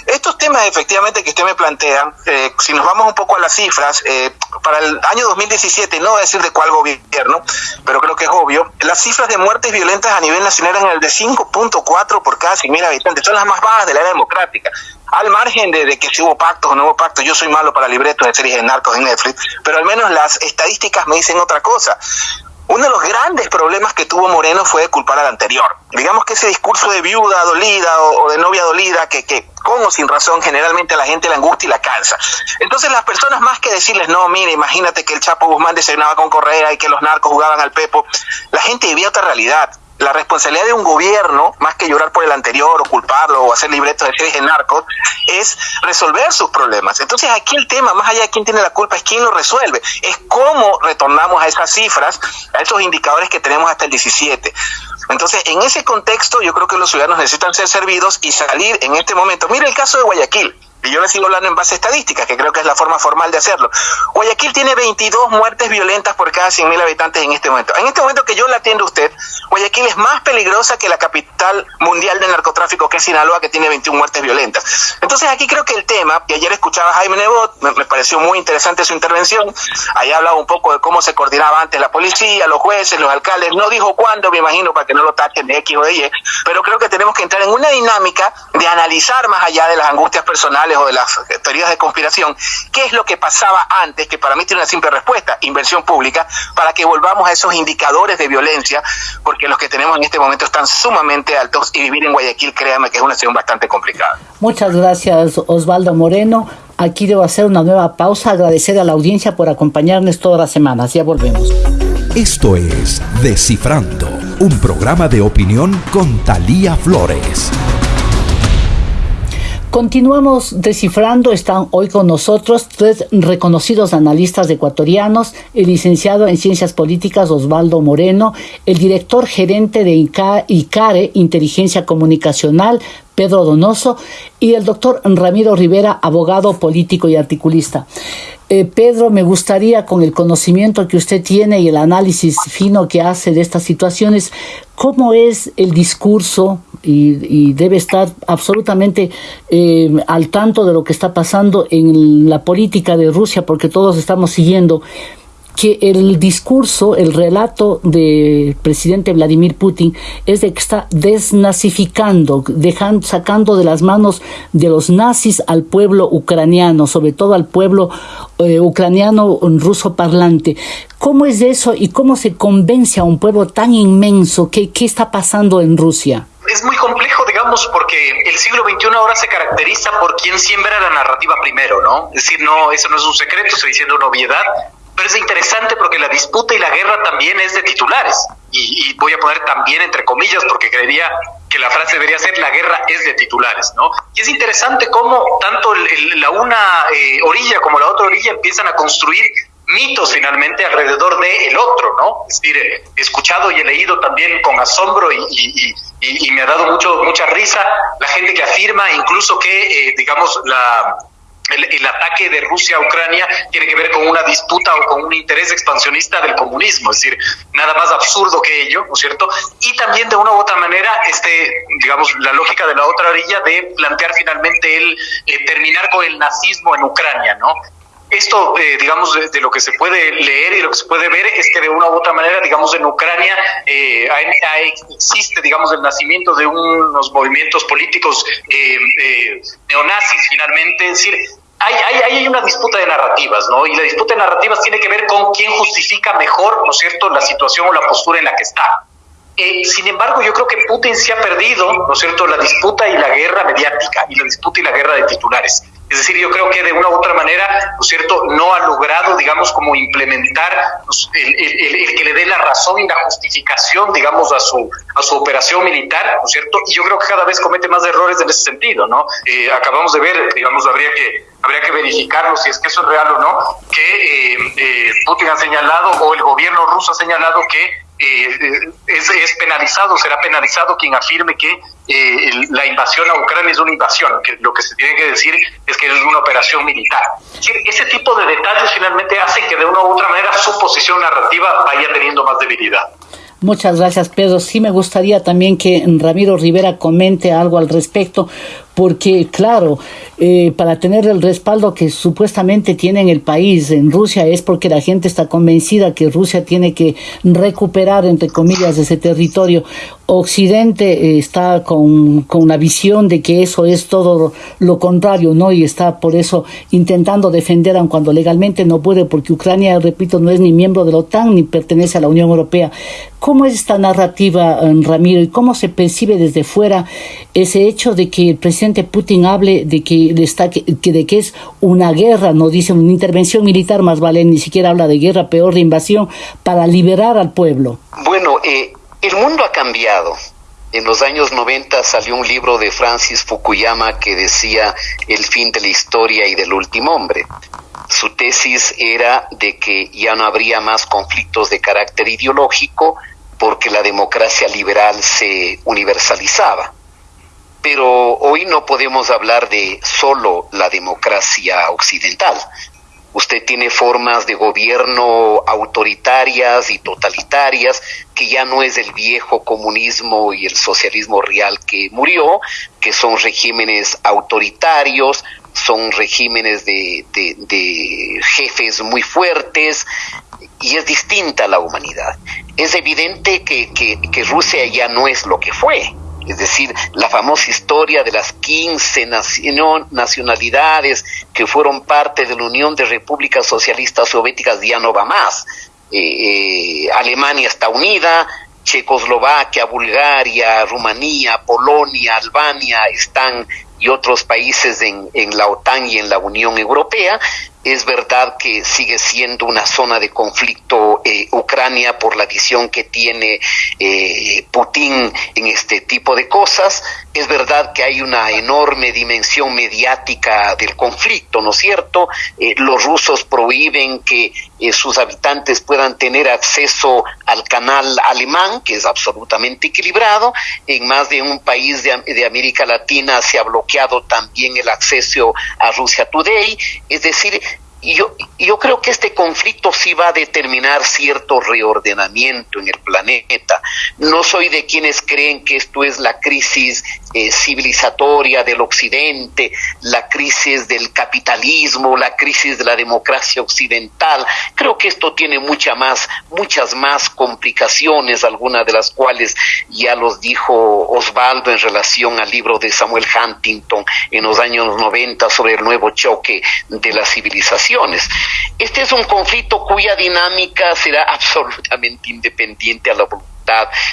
Estos temas, efectivamente, que usted me plantea, eh, si nos vamos un poco a las cifras, eh, para el año 2017, no voy a decir de cuál gobierno, pero creo que es obvio, las cifras de muertes violentas a nivel nacional eran el de 5.4 por cada 100.000 habitantes, son las más bajas de la era democrática al margen de, que si hubo pactos o no hubo pactos, yo soy malo para libretos de series de narcos en Netflix, pero al menos las estadísticas me dicen otra cosa. Uno de los grandes problemas que tuvo Moreno fue culpar al anterior. Digamos que ese discurso de viuda dolida o, de novia dolida, que, que con o sin razón generalmente a la gente la angustia y la cansa. Entonces las personas más que decirles, no, mire, imagínate que el Chapo Guzmán desayunaba con Correa y que los narcos jugaban al Pepo, la gente vivía otra realidad la responsabilidad de un gobierno, más que llorar por el anterior o culparlo o hacer libretos de series de es resolver sus problemas. Entonces aquí el tema, más allá de quién tiene la culpa, es quién lo resuelve. Es cómo retornamos a esas cifras, a esos indicadores que tenemos hasta el 17. Entonces, en ese contexto, yo creo que los ciudadanos necesitan ser servidos y salir en este momento. Mire el caso de Guayaquil. Y yo le sigo hablando en base a estadísticas, que creo que es la forma formal de hacerlo. Guayaquil tiene 22 muertes violentas por cada 100.000 habitantes en este momento. En este momento que yo la atiendo a usted, Guayaquil es más peligrosa que la capital mundial del narcotráfico, que es Sinaloa, que tiene 21 muertes violentas. Entonces aquí creo que el tema, y ayer escuchaba a Jaime Nebot, me, pareció muy interesante su intervención, ahí hablaba un poco de cómo se coordinaba antes la policía, los jueces, los alcaldes, no dijo cuándo, me imagino, para que no lo tachen de X o de Y, pero creo que tenemos que entrar en una dinámica de analizar más allá de las angustias personales o de las teorías de conspiración, qué es lo que pasaba antes, que para mí tiene una simple respuesta, inversión pública, para que volvamos a esos indicadores de violencia, porque los que tenemos en este momento están sumamente altos y vivir en Guayaquil, créame que es una situación bastante complicada. Muchas gracias, Osvaldo Moreno. Aquí debo hacer una nueva pausa, agradecer a la audiencia por acompañarnos todas las semanas. Ya volvemos. Esto es Descifrando, un programa de opinión con Talía Flores. Continuamos descifrando, están hoy con nosotros tres reconocidos analistas ecuatorianos, el licenciado en Ciencias Políticas Osvaldo Moreno, el director gerente de ICARE, Inteligencia Comunicacional, Pedro Donoso, y el doctor Ramiro Rivera, abogado político y articulista. Eh, Pedro, me gustaría, con el conocimiento que usted tiene y el análisis fino que hace de estas situaciones, ¿cómo es el discurso? Y, debe estar absolutamente eh, al tanto de lo que está pasando en la política de Rusia, porque todos estamos siguiendo que el discurso, el relato del presidente Vladimir Putin es de que está desnazificando, dejando, sacando de las manos de los nazis al pueblo ucraniano, sobre todo al pueblo eh, ucraniano ruso parlante. ¿Cómo es eso y cómo se convence a un pueblo tan inmenso? ¿Qué, qué está pasando en Rusia? Es muy complejo, digamos, porque el siglo XXI ahora se caracteriza por quien siembra la narrativa primero, ¿no? Es decir, no, eso no es un secreto, estoy diciendo una obviedad, pero es interesante porque la disputa y la guerra también es de titulares. Y, voy a poner también entre comillas porque creería que la frase debería ser la guerra es de titulares, ¿no? Y es interesante cómo tanto la una eh, orilla como la otra orilla empiezan a construir mitos finalmente alrededor de el otro, ¿no? Es decir, he escuchado y he leído también con asombro y, me ha dado mucho mucha risa la gente que afirma incluso que, eh, digamos, la el, ataque de Rusia a Ucrania tiene que ver con una disputa o con un interés expansionista del comunismo, es decir, nada más absurdo que ello, ¿no es cierto? Y también de una u otra manera, este, digamos, la lógica de la otra orilla de plantear finalmente el eh, terminar con el nazismo en Ucrania, ¿no? Esto, eh, digamos, de, lo que se puede leer y lo que se puede ver es que de una u otra manera, digamos, en Ucrania eh, existe, digamos, el nacimiento de unos movimientos políticos eh, neonazis finalmente, es decir, hay, hay, hay, una disputa de narrativas, ¿no? Y la disputa de narrativas tiene que ver con quién justifica mejor, ¿no es cierto?, la situación o la postura en la que está. Sin embargo, yo creo que Putin se ha perdido, ¿no es cierto?, la disputa y la guerra mediática y la disputa y la guerra de titulares. Es decir, yo creo que de una u otra manera, ¿no cierto?, no ha logrado, digamos, como implementar el, que le dé la razón y la justificación, digamos, a su, a su operación militar, ¿no es cierto? Y yo creo que cada vez comete más errores en ese sentido, ¿no? Eh, acabamos de ver, digamos, habría que habría que verificarlo si es que eso es real o no, que eh, eh, Putin ha señalado o el gobierno ruso ha señalado que eh, es, es, penalizado, será penalizado quien afirme que eh, la invasión a Ucrania es una invasión, que lo que se tiene que decir es que es una operación militar. Ese tipo de detalles finalmente hacen que de una u otra manera su posición narrativa vaya teniendo más debilidad. Muchas gracias, Pedro. Sí me gustaría también que Ramiro Rivera comente algo al respecto, porque claro, eh, para tener el respaldo que supuestamente tiene en el país, en Rusia, es porque la gente está convencida que Rusia tiene que recuperar, entre comillas, ese territorio. Occidente eh, está con, con una visión de que eso es todo lo contrario, ¿no? Y está por eso intentando defender, aun cuando legalmente no puede, porque Ucrania, repito, no es ni miembro de la OTAN ni pertenece a la Unión Europea. ¿Cómo es esta narrativa, eh, Ramiro, y cómo se percibe desde fuera ese hecho de que el presidente Putin hable de que, está, que, de que es una guerra, no dice una intervención militar, más vale, ni siquiera habla de guerra, peor de invasión, para liberar al pueblo? Bueno, eh, el mundo ha cambiado. En los años 90 salió un libro de Francis Fukuyama que decía el fin de la historia y del último hombre. Su tesis era de que ya no habría más conflictos de carácter ideológico, porque la democracia liberal se universalizaba. Pero hoy no podemos hablar de solo la democracia occidental. Usted tiene formas de gobierno autoritarias y totalitarias que ya no es el viejo comunismo y el socialismo real que murió, que son regímenes autoritarios, son regímenes de, jefes muy fuertes y es distinta la humanidad. Es evidente que, Rusia ya no es lo que fue. Es decir, la famosa historia de las 15 nacionalidades que fueron parte de la Unión de Repúblicas Socialistas Soviéticas ya no va más. Eh, eh, Alemania está unida, Checoslovaquia, Bulgaria, Rumanía, Polonia, Albania están y otros países en, en la OTAN y en la Unión Europea, es verdad que sigue siendo una zona de conflicto eh, Ucrania por la visión que tiene eh, Putin en este tipo de cosas. Es verdad que hay una enorme dimensión mediática del conflicto, ¿no es cierto? Eh, los rusos prohíben que sus habitantes puedan tener acceso al canal alemán, que es absolutamente equilibrado. En más de un país de, de América Latina se ha bloqueado también el acceso a Rusia Today. Es decir, yo, yo creo que este conflicto sí va a determinar cierto reordenamiento en el planeta. No soy de quienes creen que esto es la crisis eh, civilizatoria del occidente, la crisis del capitalismo, la crisis de la democracia occidental. Creo que esto tiene mucha más, muchas más complicaciones, algunas de las cuales ya los dijo Osvaldo en relación al libro de Samuel Huntington en los años 90 sobre el nuevo choque de las Este es un conflicto cuya dinámica será absolutamente independiente a la voluntad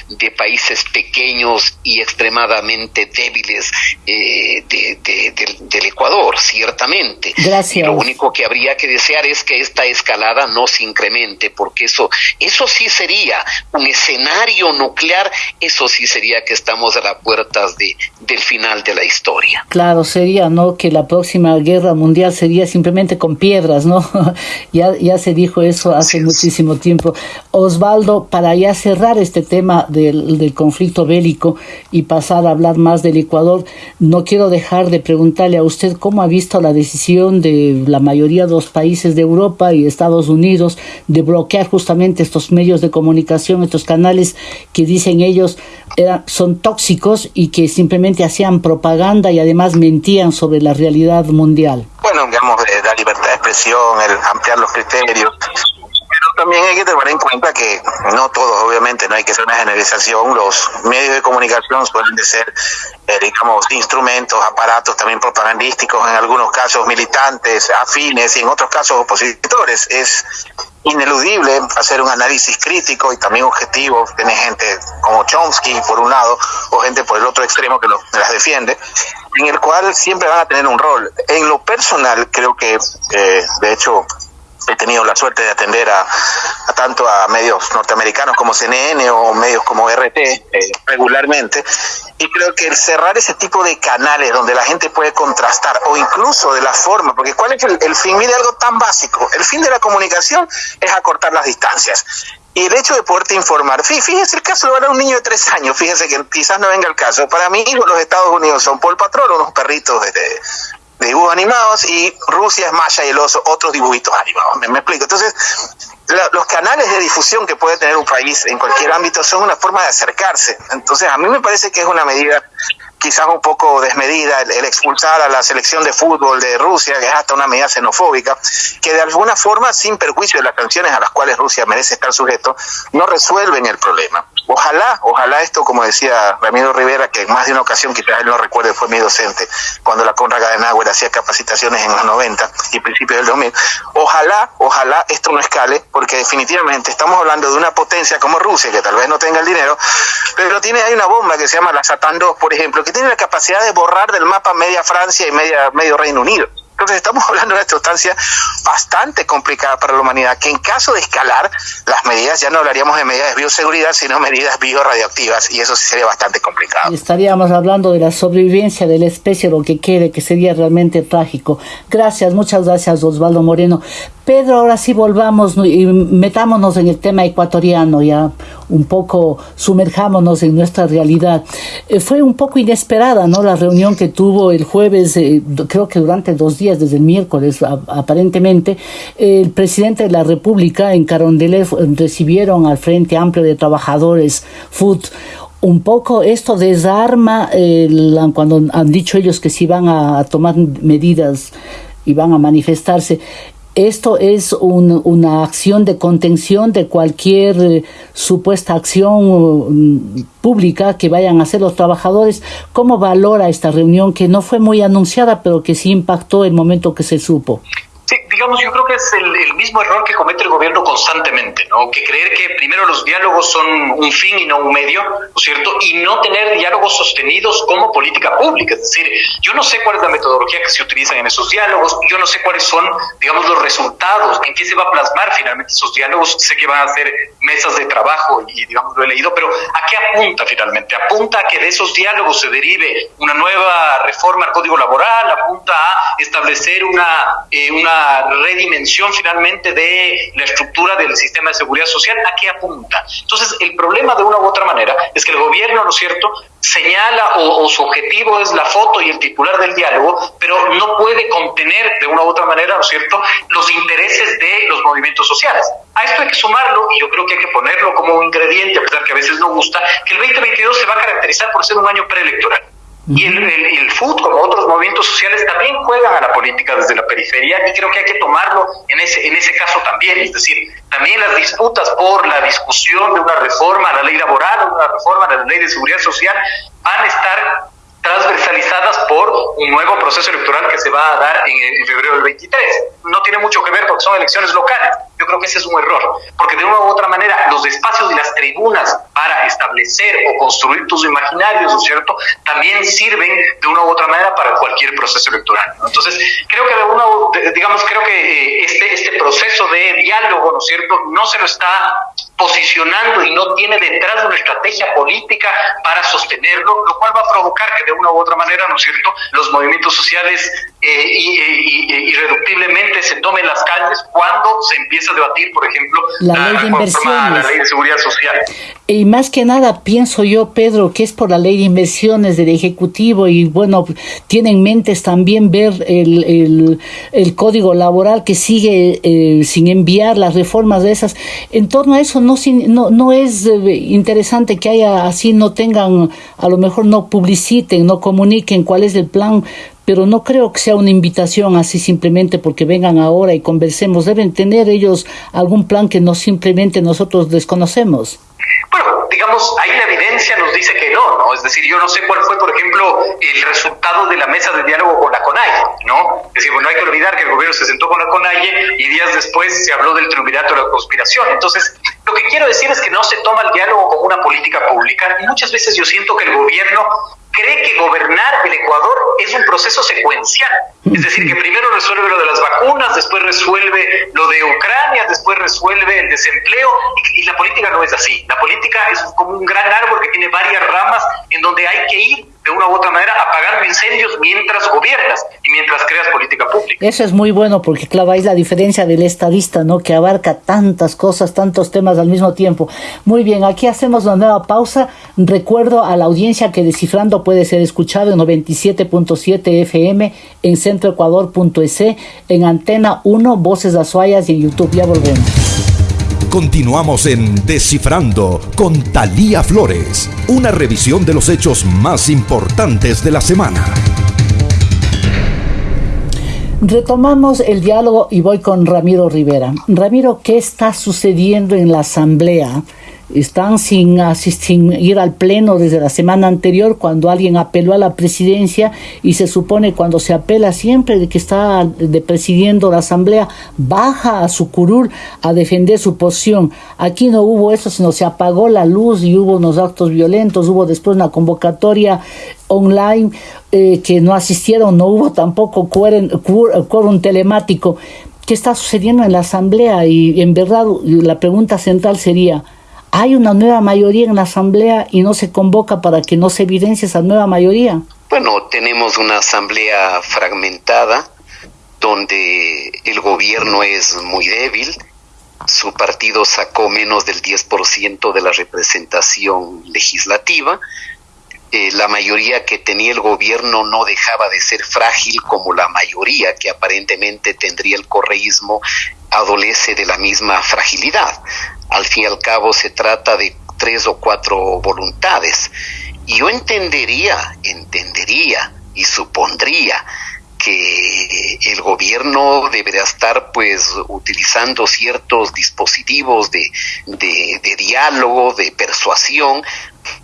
de países pequeños y extremadamente débiles eh, del Ecuador, ciertamente. Gracias. lo único que habría que desear es que esta escalada no se incremente, porque eso, eso sí sería un escenario nuclear, eso sí sería que estamos a las puertas de, del final de la historia. Claro, sería, ¿no? Que la próxima guerra mundial sería simplemente con piedras, ¿no? [LAUGHS] ya, ya se dijo eso hace muchísimo tiempo. Osvaldo, para ya cerrar este este tema del, conflicto bélico y pasar a hablar más del Ecuador, no quiero dejar de preguntarle a usted cómo ha visto la decisión de la mayoría de los países de Europa y Estados Unidos de bloquear justamente estos medios de comunicación, estos canales que dicen ellos eran, son tóxicos y que simplemente hacían propaganda y además mentían sobre la realidad mundial. Bueno, digamos, la libertad de expresión, el ampliar los criterios, también hay que tener en cuenta que no todos, obviamente, no hay que hacer una generalización. Los medios de comunicación suelen de ser, eh, digamos, instrumentos, aparatos también propagandísticos, en algunos casos militantes, afines y en otros casos opositores. Es ineludible hacer un análisis crítico y también objetivo. Tiene gente como Chomsky por un lado o gente por el otro extremo que las defiende, en el cual siempre van a tener un rol. En lo personal, creo que, eh, de hecho, he tenido la suerte de atender a, tanto a medios norteamericanos como CNN o medios como RT eh, regularmente y creo que el cerrar ese tipo de canales donde la gente puede contrastar o incluso de la forma, porque ¿cuál es el, fin de algo tan básico? El fin de la comunicación es acortar las distancias. Y el hecho de poderte informar, fíjese el caso de un niño de tres años, fíjese que quizás no venga el caso. Para mí, los Estados Unidos son Paul Patrol, unos perritos de, dibujos animados y Rusia es Maya y el oso, otros dibujitos animados. ¿Me, explico? Entonces, los canales de difusión que puede tener un país en cualquier ámbito son una forma de acercarse. Entonces, a mí me parece que es una medida quizás un poco desmedida el, expulsar a la selección de fútbol de Rusia, que es hasta una medida xenofóbica, que de alguna forma, sin perjuicio de las sanciones a las cuales Rusia merece estar sujeto, no resuelven el problema. Ojalá, ojalá esto, como decía Ramiro Rivera, que en más de una ocasión, quizás él no recuerde, fue mi docente, cuando la Conrad Adenauer hacía capacitaciones en los 90 y principios del 2000, ojalá, ojalá esto no escale, porque definitivamente estamos hablando de una potencia como Rusia, que tal vez no tenga el dinero, pero tiene, hay una bomba que se llama la Satan 2, por ejemplo, que tiene la capacidad de borrar del mapa media Francia y media, medio Reino Unido. Entonces estamos [LAUGHS] hablando de una sustancia bastante complicada para la humanidad, que en caso de escalar las medidas, ya no hablaríamos de medidas de bioseguridad, sino medidas biorradioactivas, y eso sí sería bastante complicado. Estaríamos hablando de la sobrevivencia de la especie, lo que quede, que sería realmente trágico. Gracias, muchas gracias Osvaldo Moreno. Pedro, ahora sí volvamos y metámonos en el tema ecuatoriano, ya un poco sumerjámonos en nuestra realidad. Eh, fue un poco inesperada, ¿no? La reunión que tuvo el jueves, eh, creo que durante dos días, desde el miércoles aparentemente, el presidente de la República en Carondelet recibieron al Frente Amplio de Trabajadores, FUT, un poco esto desarma cuando han dicho ellos que si van a tomar medidas y van a manifestarse esto es una acción de contención de cualquier eh, supuesta acción mm, pública que vayan a hacer los trabajadores. ¿Cómo valora esta reunión que no fue muy anunciada, pero que sí impactó el momento que se supo? Digamos, yo creo que es el, mismo error que comete el gobierno constantemente, ¿no? Que creer que primero los diálogos son un fin y no un medio, ¿no es cierto? Y no tener diálogos sostenidos como política pública. Es decir, yo no sé cuál es la metodología que se utiliza en esos diálogos, yo no sé cuáles son, digamos, los resultados, en qué se va a plasmar finalmente esos diálogos. Sé que van a ser mesas de trabajo y, digamos, lo he leído, pero ¿a qué apunta finalmente? Apunta a que de esos diálogos se derive una nueva reforma al Código Laboral, apunta a establecer una, eh, una redimensión finalmente de la estructura del sistema de seguridad social, ¿a qué apunta? Entonces, el problema de una u otra manera es que el gobierno, ¿no es cierto?, señala o, su objetivo es la foto y el titular del diálogo, pero no puede contener de una u otra manera, ¿no es cierto?, los intereses de los movimientos sociales. A esto hay que sumarlo, y yo creo que hay que ponerlo como un ingrediente, a pesar que a veces no gusta, que el 2022 se va a caracterizar por ser un año preelectoral. Y el, el, FUT, como otros movimientos sociales, también juegan a la política desde la periferia y creo que hay que tomarlo en ese, en ese caso también. Es decir, también las disputas por la discusión de una reforma a la ley laboral una reforma a la ley de seguridad social van a estar transversalizadas por un nuevo proceso electoral que se va a dar en, febrero del 23. No tiene mucho que ver porque son elecciones locales. Yo creo que ese es un error, porque de una u otra manera los espacios y las tribunas para establecer o construir tus imaginarios, ¿no es cierto?, también sirven de una u otra manera para cualquier proceso electoral. Entonces, creo que de una, digamos, creo que eh, este, este proceso de diálogo, ¿no es cierto?, no se lo está posicionando y no tiene detrás una estrategia política para sostenerlo, lo cual va a provocar que de una u otra manera, ¿no es cierto?, los movimientos sociales eh, irreductiblemente se tomen las calles cuando se empieza a debatir, por ejemplo, la, ley de inversiones. la ley de seguridad social. Y más que nada pienso yo, Pedro, que es por la ley de inversiones del Ejecutivo y bueno, tiene en mentes también ver el, el, código laboral que sigue eh, sin enviar las reformas de esas. En torno a eso no, no, no es eh, interesante que haya así, no tengan, a lo mejor no publiciten, no comuniquen cuál es el plan pero no creo que sea una invitación así simplemente porque vengan ahora y conversemos. Deben tener ellos algún plan que no simplemente nosotros desconocemos. Bueno, digamos, ahí la evidencia nos dice que no, ¿no? Es decir, yo no sé cuál fue, por ejemplo, el resultado de la mesa de diálogo con la CONAIE, ¿no? Es decir, bueno, hay que olvidar que el gobierno se sentó con la CONAIE y días después se habló del triunvirato de la conspiración. Entonces, lo que quiero decir es que no se toma el diálogo como una política pública muchas veces yo siento que el gobierno cree que gobernar el Ecuador es un proceso secuencial. Es decir, que primero resuelve lo de las vacunas, después resuelve lo de Ucrania, después resuelve el desempleo. Y, la política no es así. La política es como un gran árbol que tiene varias ramas en donde hay que ir de una u otra manera apagando incendios mientras gobiernas y mientras creas política pública. Eso es muy bueno porque, claro, la diferencia del estadista, ¿no? Que abarca tantas cosas, tantos temas al mismo tiempo. Muy bien, aquí hacemos una nueva pausa. Recuerdo a la audiencia que Descifrando puede ser escuchado en 97.7 FM, en centroecuador.es, en Antena 1, Voces Azuayas y en YouTube. Ya volvemos. Continuamos en Descifrando con Talía Flores, una revisión de los hechos más importantes de la semana. Retomamos el diálogo y voy con Ramiro Rivera. Ramiro, ¿qué está sucediendo en la Asamblea? Están sin, sin ir al pleno desde la semana anterior cuando alguien apeló a la presidencia y se supone cuando se apela siempre de que está de presidiendo la asamblea baja a su curul a defender su posición. Aquí no hubo eso, sino se apagó la luz y hubo unos actos violentos, hubo después una convocatoria online eh, que no asistieron, no hubo tampoco quórum telemático. ¿Qué está sucediendo en la asamblea? Y en verdad la pregunta central sería, hay una nueva mayoría en la Asamblea y no se convoca para que no se evidencie esa nueva mayoría. Bueno, tenemos una Asamblea fragmentada donde el gobierno es muy débil, su partido sacó menos del 10% de la representación legislativa, eh, la mayoría que tenía el gobierno no dejaba de ser frágil como la mayoría que aparentemente tendría el correísmo adolece de la misma fragilidad al fin y al cabo se trata de tres o cuatro voluntades. Y yo entendería, entendería y supondría que el gobierno debería estar pues utilizando ciertos dispositivos de, de, diálogo, de persuasión,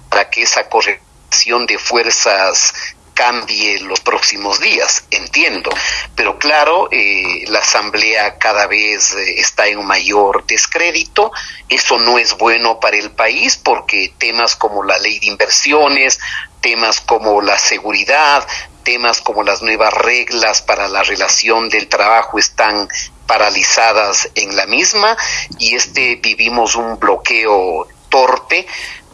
para que esa corrección de fuerzas cambie los próximos días, entiendo. Pero claro, eh, la Asamblea cada vez eh, está en mayor descrédito. Eso no es bueno para el país porque temas como la ley de inversiones, temas como la seguridad, temas como las nuevas reglas para la relación del trabajo están paralizadas en la misma y este vivimos un bloqueo torpe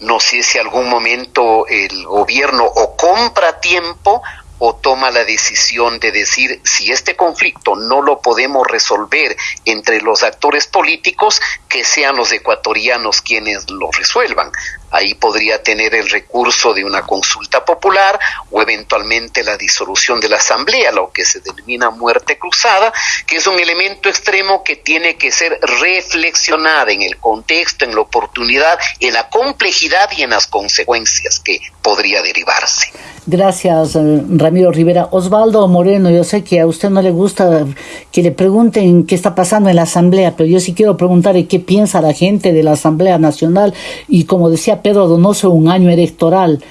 no sé si algún momento el gobierno o compra tiempo o toma la decisión de decir si este conflicto no lo podemos resolver entre los actores políticos, que sean los ecuatorianos quienes lo resuelvan. Ahí podría tener el recurso de una consulta popular o eventualmente la disolución de la asamblea, lo que se denomina muerte cruzada, que es un elemento extremo que tiene que ser reflexionada en el contexto, en la oportunidad, en la complejidad y en las consecuencias que podría derivarse. Gracias, eh, Ramiro Rivera. Osvaldo Moreno, yo sé que a usted no le gusta que le pregunten qué está pasando en la Asamblea, pero yo sí quiero preguntarle qué piensa la gente de la Asamblea Nacional y como decía Pedro Donoso, un año electoral.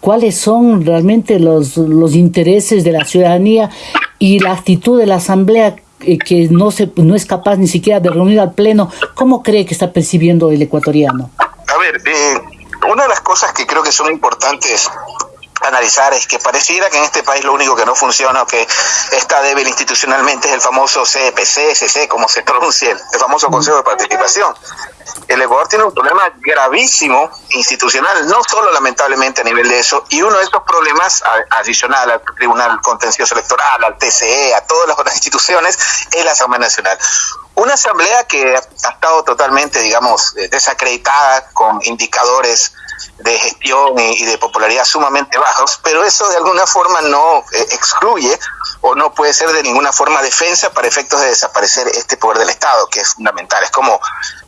¿Cuáles son realmente los, los intereses de la ciudadanía y la actitud de la Asamblea eh, que no, se, no es capaz ni siquiera de reunir al Pleno? ¿Cómo cree que está percibiendo el ecuatoriano? A ver, eh, una de las cosas que creo que son importantes analizar es que pareciera que en este país lo único que no funciona o que está débil institucionalmente es el famoso CPC, CC, como se pronuncia, el famoso Consejo de Participación. El Ecuador tiene un problema gravísimo institucional, no solo lamentablemente a nivel de eso, y uno de estos problemas adicional al Tribunal Contencioso Electoral, al TCE, a todas las otras instituciones, es la Asamblea Nacional. Una asamblea que ha estado totalmente, digamos, desacreditada con indicadores de gestión y, de popularidad sumamente bajos, pero eso de alguna forma no eh, excluye o no puede ser de ninguna forma defensa para efectos de desaparecer este poder del Estado, que es fundamental. Es como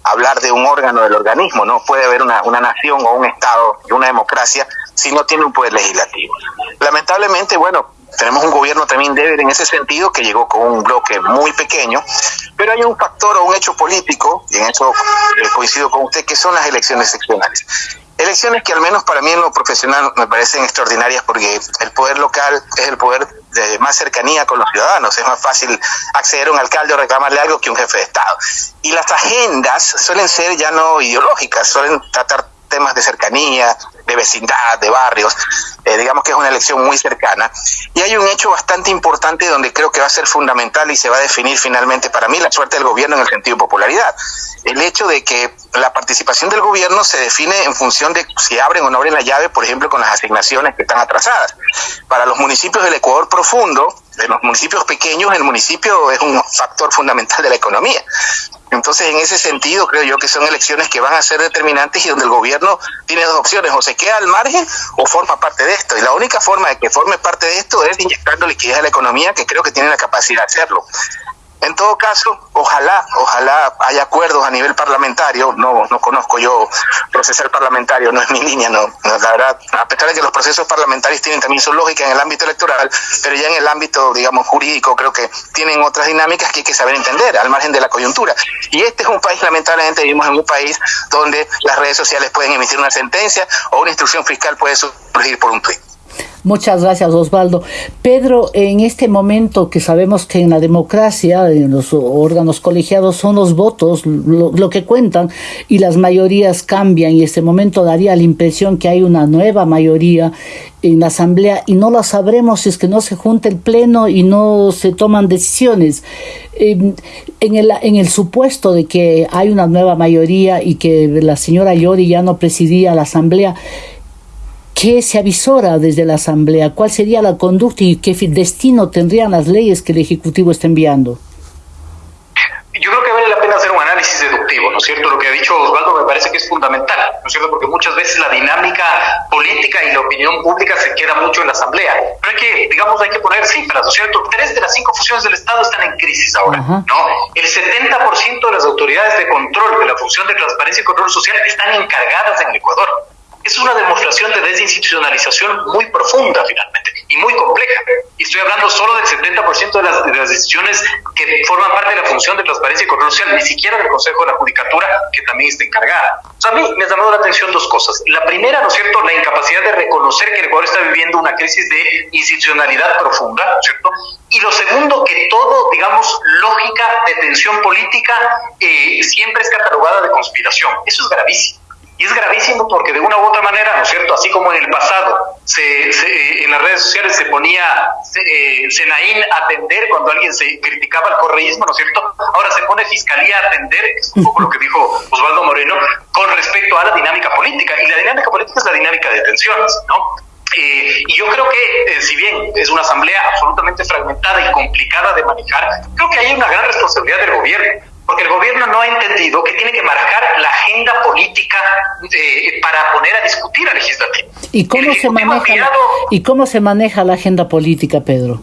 hablar de un órgano del organismo, no puede haber una, una nación o un Estado y una democracia si no tiene un poder legislativo. Lamentablemente, bueno, tenemos un gobierno también débil en ese sentido, que llegó con un bloque muy pequeño, pero hay un factor o un hecho político, y en eso eh, coincido con usted, que son las elecciones seccionales. Elecciones que al menos para mí en lo profesional me parecen extraordinarias porque el poder local es el poder de más cercanía con los ciudadanos. Es más fácil acceder a un alcalde o reclamarle algo que un jefe de Estado. Y las agendas suelen ser ya no ideológicas, suelen tratar temas de cercanía, de vecindad, de barrios, eh, digamos que es una elección muy cercana. Y hay un hecho bastante importante donde creo que va a ser fundamental y se va a definir finalmente para mí la suerte del gobierno en el sentido de popularidad. El hecho de que la participación del gobierno se define en función de si abren o no abren la llave, por ejemplo, con las asignaciones que están atrasadas. Para los municipios del Ecuador profundo, de los municipios pequeños, el municipio es un factor fundamental de la economía. Entonces, en ese sentido, creo yo que son elecciones que van a ser determinantes y donde el gobierno tiene dos opciones, o se queda al margen o forma parte de esto. Y la única forma de que forme parte de esto es inyectando liquidez a la economía, que creo que tiene la capacidad de hacerlo. En todo caso, ojalá, ojalá haya acuerdos a nivel parlamentario. No, no conozco yo procesar parlamentario, no es mi línea, no. La verdad, a pesar de que los procesos parlamentarios tienen también su lógica en el ámbito electoral, pero ya en el ámbito, digamos, jurídico, creo que tienen otras dinámicas que hay que saber entender, al margen de la coyuntura. Y este es un país, lamentablemente, vivimos en un país donde las redes sociales pueden emitir una sentencia o una instrucción fiscal puede surgir por un tuit. Muchas gracias, Osvaldo. Pedro, en este momento que sabemos que en la democracia, en los órganos colegiados, son los votos lo, que cuentan y las mayorías cambian y este momento daría la impresión que hay una nueva mayoría en la asamblea y no la sabremos si es que no se junta el pleno y no se toman decisiones. Em, en, el, en el supuesto de que hay una nueva mayoría y que la señora Yori ya no presidía la asamblea, ¿Qué se avisora desde la Asamblea? ¿Cuál sería la conducta y qué destino tendrían las leyes que el Ejecutivo está enviando? Yo creo que vale la pena hacer un análisis deductivo, ¿no es cierto? Lo que ha dicho Osvaldo me parece que es fundamental, ¿no es cierto? Porque muchas veces la dinámica política y la opinión pública se queda mucho en la Asamblea. Pero hay que, digamos, hay que poner cifras, ¿no es cierto? Tres de las cinco funciones del Estado están en crisis ahora, ¿no? El 70% de las autoridades de control de la función de transparencia y control social están encargadas en el Ecuador. Es una demostración de desinstitucionalización muy profunda finalmente y muy compleja. Y estoy hablando solo del 70% de las, de las decisiones que forman parte de la función de transparencia y control social, ni siquiera del Consejo de la Judicatura, que también está encargada. O sea, a mí me ha llamado la atención dos cosas. La primera, ¿no es cierto?, la incapacidad de reconocer que el Ecuador está viviendo una crisis de institucionalidad profunda, ¿no es cierto? Y lo segundo, que todo, digamos, lógica de tensión política eh, siempre es catalogada de conspiración. Eso es gravísimo. Y es gravísimo porque de una u otra manera, ¿no es cierto? Así como en el pasado se, se en las redes sociales se ponía eh, Senaín a atender cuando alguien se criticaba el correísmo, ¿no es cierto? Ahora se pone Fiscalía a atender, es un poco lo que dijo Osvaldo Moreno, con respecto a la dinámica política. Y la dinámica política es la dinámica de tensiones, ¿no? Eh, y yo creo que, eh, si bien es una asamblea absolutamente fragmentada y complicada de manejar, creo que hay una gran responsabilidad del gobierno porque el gobierno no ha entendido que tiene que marcar la agenda política eh, para poner a discutir al legislativo. ¿Y cómo, se maneja ¿Y cómo se maneja la agenda política, Pedro?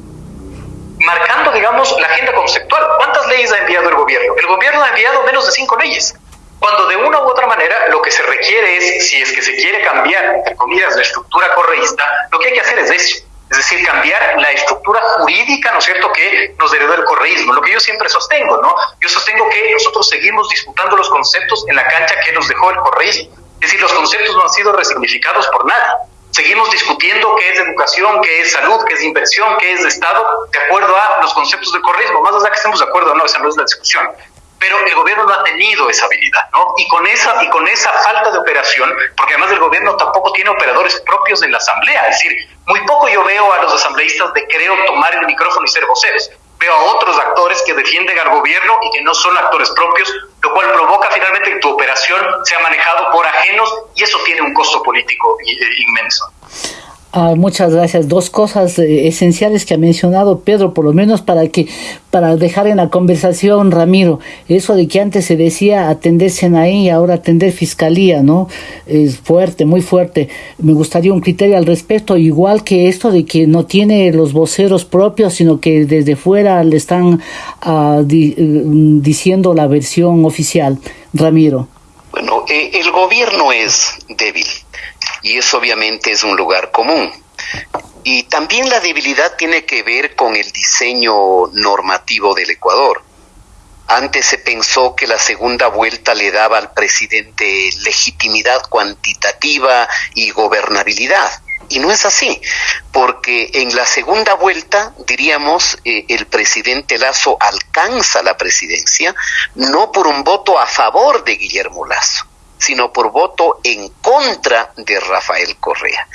Marcando, digamos, la agenda conceptual. ¿Cuántas leyes ha enviado el gobierno? El gobierno ha enviado menos de cinco leyes. Cuando de una u otra manera lo que se requiere es, si es que se quiere cambiar, entre comillas, la estructura correísta, lo que hay que hacer es eso es decir, cambiar la estructura jurídica, ¿no es cierto?, que nos heredó el correísmo, lo que yo siempre sostengo, ¿no? Yo sostengo que nosotros seguimos disputando los conceptos en la cancha que nos dejó el correísmo, es decir, los conceptos no han sido resignificados por nadie. Seguimos discutiendo qué es educación, qué es salud, qué es inversión, qué es Estado, de acuerdo a los conceptos del correísmo. Más allá que estemos de acuerdo no, esa no es la discusión pero el gobierno no ha tenido esa habilidad, ¿no? Y con esa y con esa falta de operación, porque además el gobierno tampoco tiene operadores propios en la asamblea, es decir, muy poco yo veo a los asambleístas de creo tomar el micrófono y ser voceros. Veo a otros actores que defienden al gobierno y que no son actores propios, lo cual provoca finalmente que tu operación sea manejado por ajenos y eso tiene un costo político inmenso. Ah, muchas gracias. Dos cosas eh, esenciales que ha mencionado Pedro, por lo menos para que para dejar en la conversación, Ramiro, eso de que antes se decía atender Senaí y ahora atender Fiscalía, ¿no? Es fuerte, muy fuerte. Me gustaría un criterio al respecto, igual que esto de que no tiene los voceros propios, sino que desde fuera le están ah, eh, diciendo la versión oficial. Ramiro. Bueno, eh, el gobierno es débil y eso obviamente es un lugar común. Y también la debilidad tiene que ver con el diseño normativo del Ecuador. Antes se pensó que la segunda vuelta le daba al presidente legitimidad cuantitativa y gobernabilidad. Y no es así, porque en la segunda vuelta, diríamos, eh, el presidente Lazo alcanza la presidencia no por un voto a favor de Guillermo Lazo, sino por voto en contra de Rafael Correa.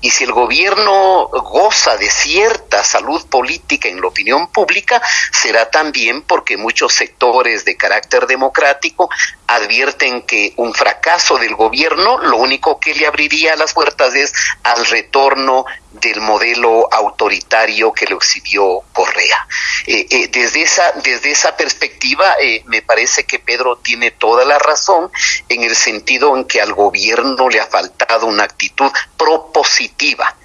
Y si el gobierno goza de cierta salud política en la opinión pública, será también porque muchos sectores de carácter democrático advierten que un fracaso del gobierno lo único que le abriría las puertas es al retorno del modelo autoritario que lo exhibió Correa. Eh, eh, desde, esa, desde esa perspectiva, eh, me parece que Pedro tiene toda la razón en el sentido en que al gobierno le ha faltado una actitud propositiva.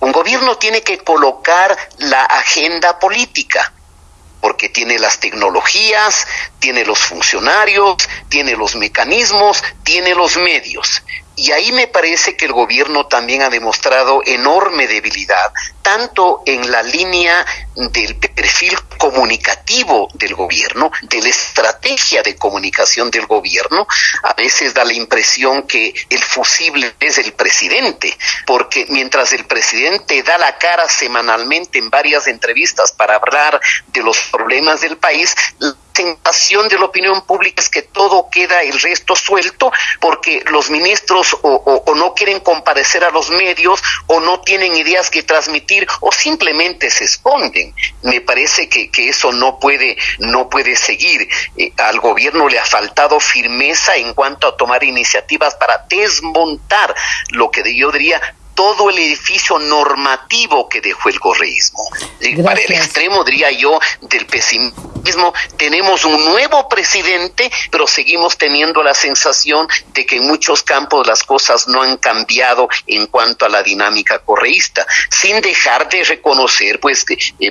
Un gobierno tiene que colocar la agenda política porque tiene las tecnologías, tiene los funcionarios, tiene los mecanismos, tiene los medios. Y ahí me parece que el gobierno también ha demostrado enorme debilidad, tanto en la línea del perfil comunicativo del gobierno, de la estrategia de comunicación del gobierno. A veces da la impresión que el fusible es el presidente, porque mientras el presidente da la cara semanalmente en varias entrevistas para hablar de los problemas del país, sensación de la opinión pública es que todo queda el resto suelto porque los ministros o, no quieren comparecer a los medios o no tienen ideas que transmitir o simplemente se esconden. Me parece que, eso no puede, no puede seguir. Eh, al gobierno le ha faltado firmeza en cuanto a tomar iniciativas para desmontar lo que yo diría todo el edificio normativo que dejó el correísmo. Para el extremo, diría yo, del pesimismo, tenemos un nuevo presidente, pero seguimos teniendo la sensación de que en muchos campos las cosas no han cambiado en cuanto a la dinámica correísta, sin dejar de reconocer pues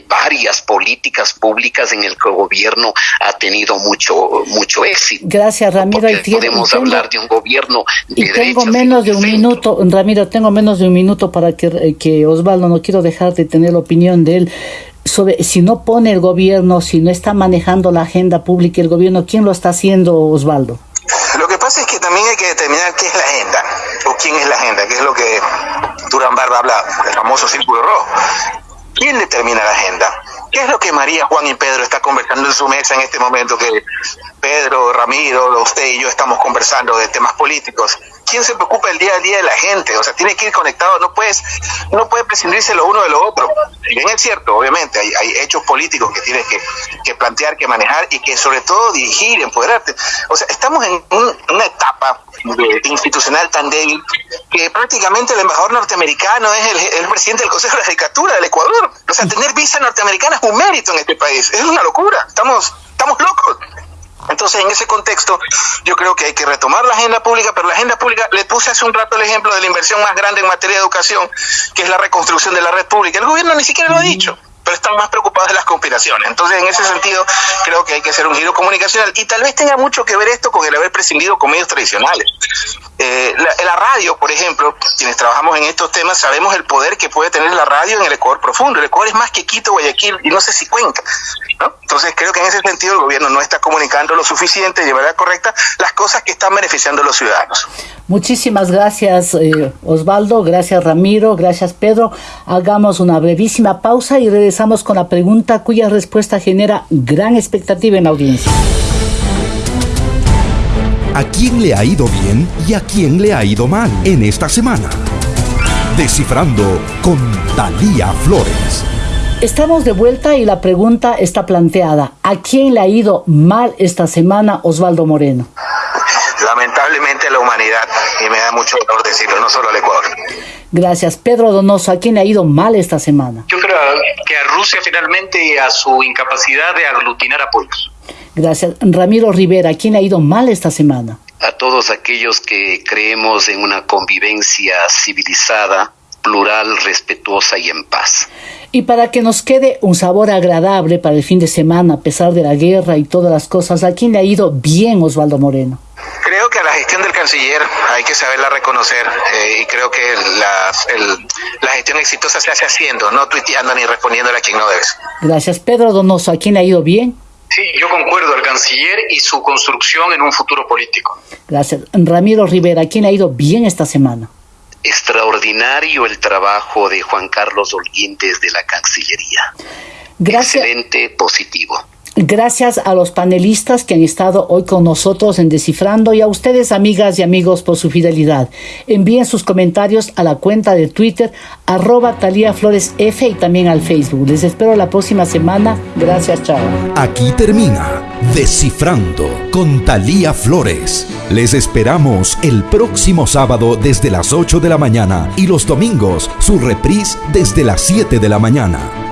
varias políticas públicas en el que el gobierno ha tenido mucho mucho éxito. Gracias, Ramiro. podemos hablar de un gobierno de y tengo menos de un minuto, Ramiro, tengo menos de un minuto para que, eh, que Osvaldo, no quiero dejar de tener la opinión de él sobre si no pone el gobierno, si no está manejando la agenda pública el gobierno, ¿quién lo está haciendo, Osvaldo? Lo que pasa es que también hay que determinar qué es la agenda o quién es la agenda, que es lo que Durán Barba habla, el famoso círculo rojo. ¿Quién determina la agenda? ¿Qué es lo que María, Juan y Pedro está conversando en su mesa en este momento que Pedro, Ramiro, usted y yo estamos conversando de temas políticos? ¿Quién se preocupa el día a día de la gente? O sea, tiene que ir conectado, no puedes, no puede prescindirse lo uno de lo otro. Bien es cierto, obviamente, hay, hay hechos políticos que tienes que, plantear, que manejar y que sobre todo dirigir, empoderarte. O sea, estamos en una etapa institucional tan débil que prácticamente el embajador norteamericano es el, el presidente del Consejo de la Judicatura del Ecuador. O sea, tener visa norteamericana es un mérito en este país. Es una locura. Estamos, estamos locos. Entonces, en ese contexto, yo creo que hay que retomar la agenda pública, pero la agenda pública, le puse hace un rato el ejemplo de la inversión más grande en materia de educación, que es la reconstrucción de la red pública. El gobierno ni siquiera lo ha dicho pero están más preocupados de las conspiraciones. Entonces, en ese sentido, creo que hay que hacer un giro comunicacional y tal vez tenga mucho que ver esto con el haber prescindido con medios tradicionales. Eh, la, radio, por ejemplo, quienes trabajamos en estos temas, sabemos el poder que puede tener la radio en el Ecuador profundo. El Ecuador es más que Quito, Guayaquil y no sé si Cuenca. Entonces, creo que en ese sentido el gobierno no está comunicando lo suficiente de manera correcta las cosas que están beneficiando a los ciudadanos. Muchísimas gracias, eh, Osvaldo. Gracias, Ramiro. Gracias, Pedro. Hagamos una brevísima pausa y regresamos con la pregunta cuya respuesta genera gran expectativa en la audiencia. ¿A quién le ha ido bien y a quién le ha ido mal en esta semana? Descifrando con Talía Flores. Estamos de vuelta y la pregunta está planteada. ¿A quién le ha ido mal esta semana Osvaldo Moreno? Lamentablemente a la humanidad, y me da mucho dolor decirlo, no solo al Ecuador. Gracias. Pedro Donoso, ¿a quién le ha ido mal esta semana? Yo creo que a Rusia finalmente y a su incapacidad de aglutinar apoyos. Gracias. Ramiro Rivera, ¿a quién le ha ido mal esta semana? A todos aquellos que creemos en una convivencia civilizada, plural, respetuosa y en paz. Y para que nos quede un sabor agradable para el fin de semana, a pesar de la guerra y todas las cosas, ¿a quién le ha ido bien Osvaldo Moreno? Creo que a la gestión del canciller hay que saberla reconocer eh, y creo que la, el, la, gestión exitosa se hace haciendo, no tuiteando ni respondiéndole a quien no debes. Gracias. Pedro Donoso, ¿a quién le ha ido bien? Sí, yo concuerdo, al canciller y su construcción en un futuro político. Gracias. Ramiro Rivera, ¿a quién le ha ido bien esta semana? Extraordinario el trabajo de Juan Carlos Holguín desde la Cancillería. Gracias. Excelente, positivo. Gracias a los panelistas que han estado hoy con nosotros en Descifrando y a ustedes, amigas y amigos, por su fidelidad. Envíen sus comentarios a la cuenta de Twitter, arroba Talía Flores F y también al Facebook. Les espero la próxima semana. Gracias, chao. Aquí termina Descifrando con Talía Flores. Les esperamos el próximo sábado desde las 8 de la mañana y los domingos su reprise desde las 7 de la mañana.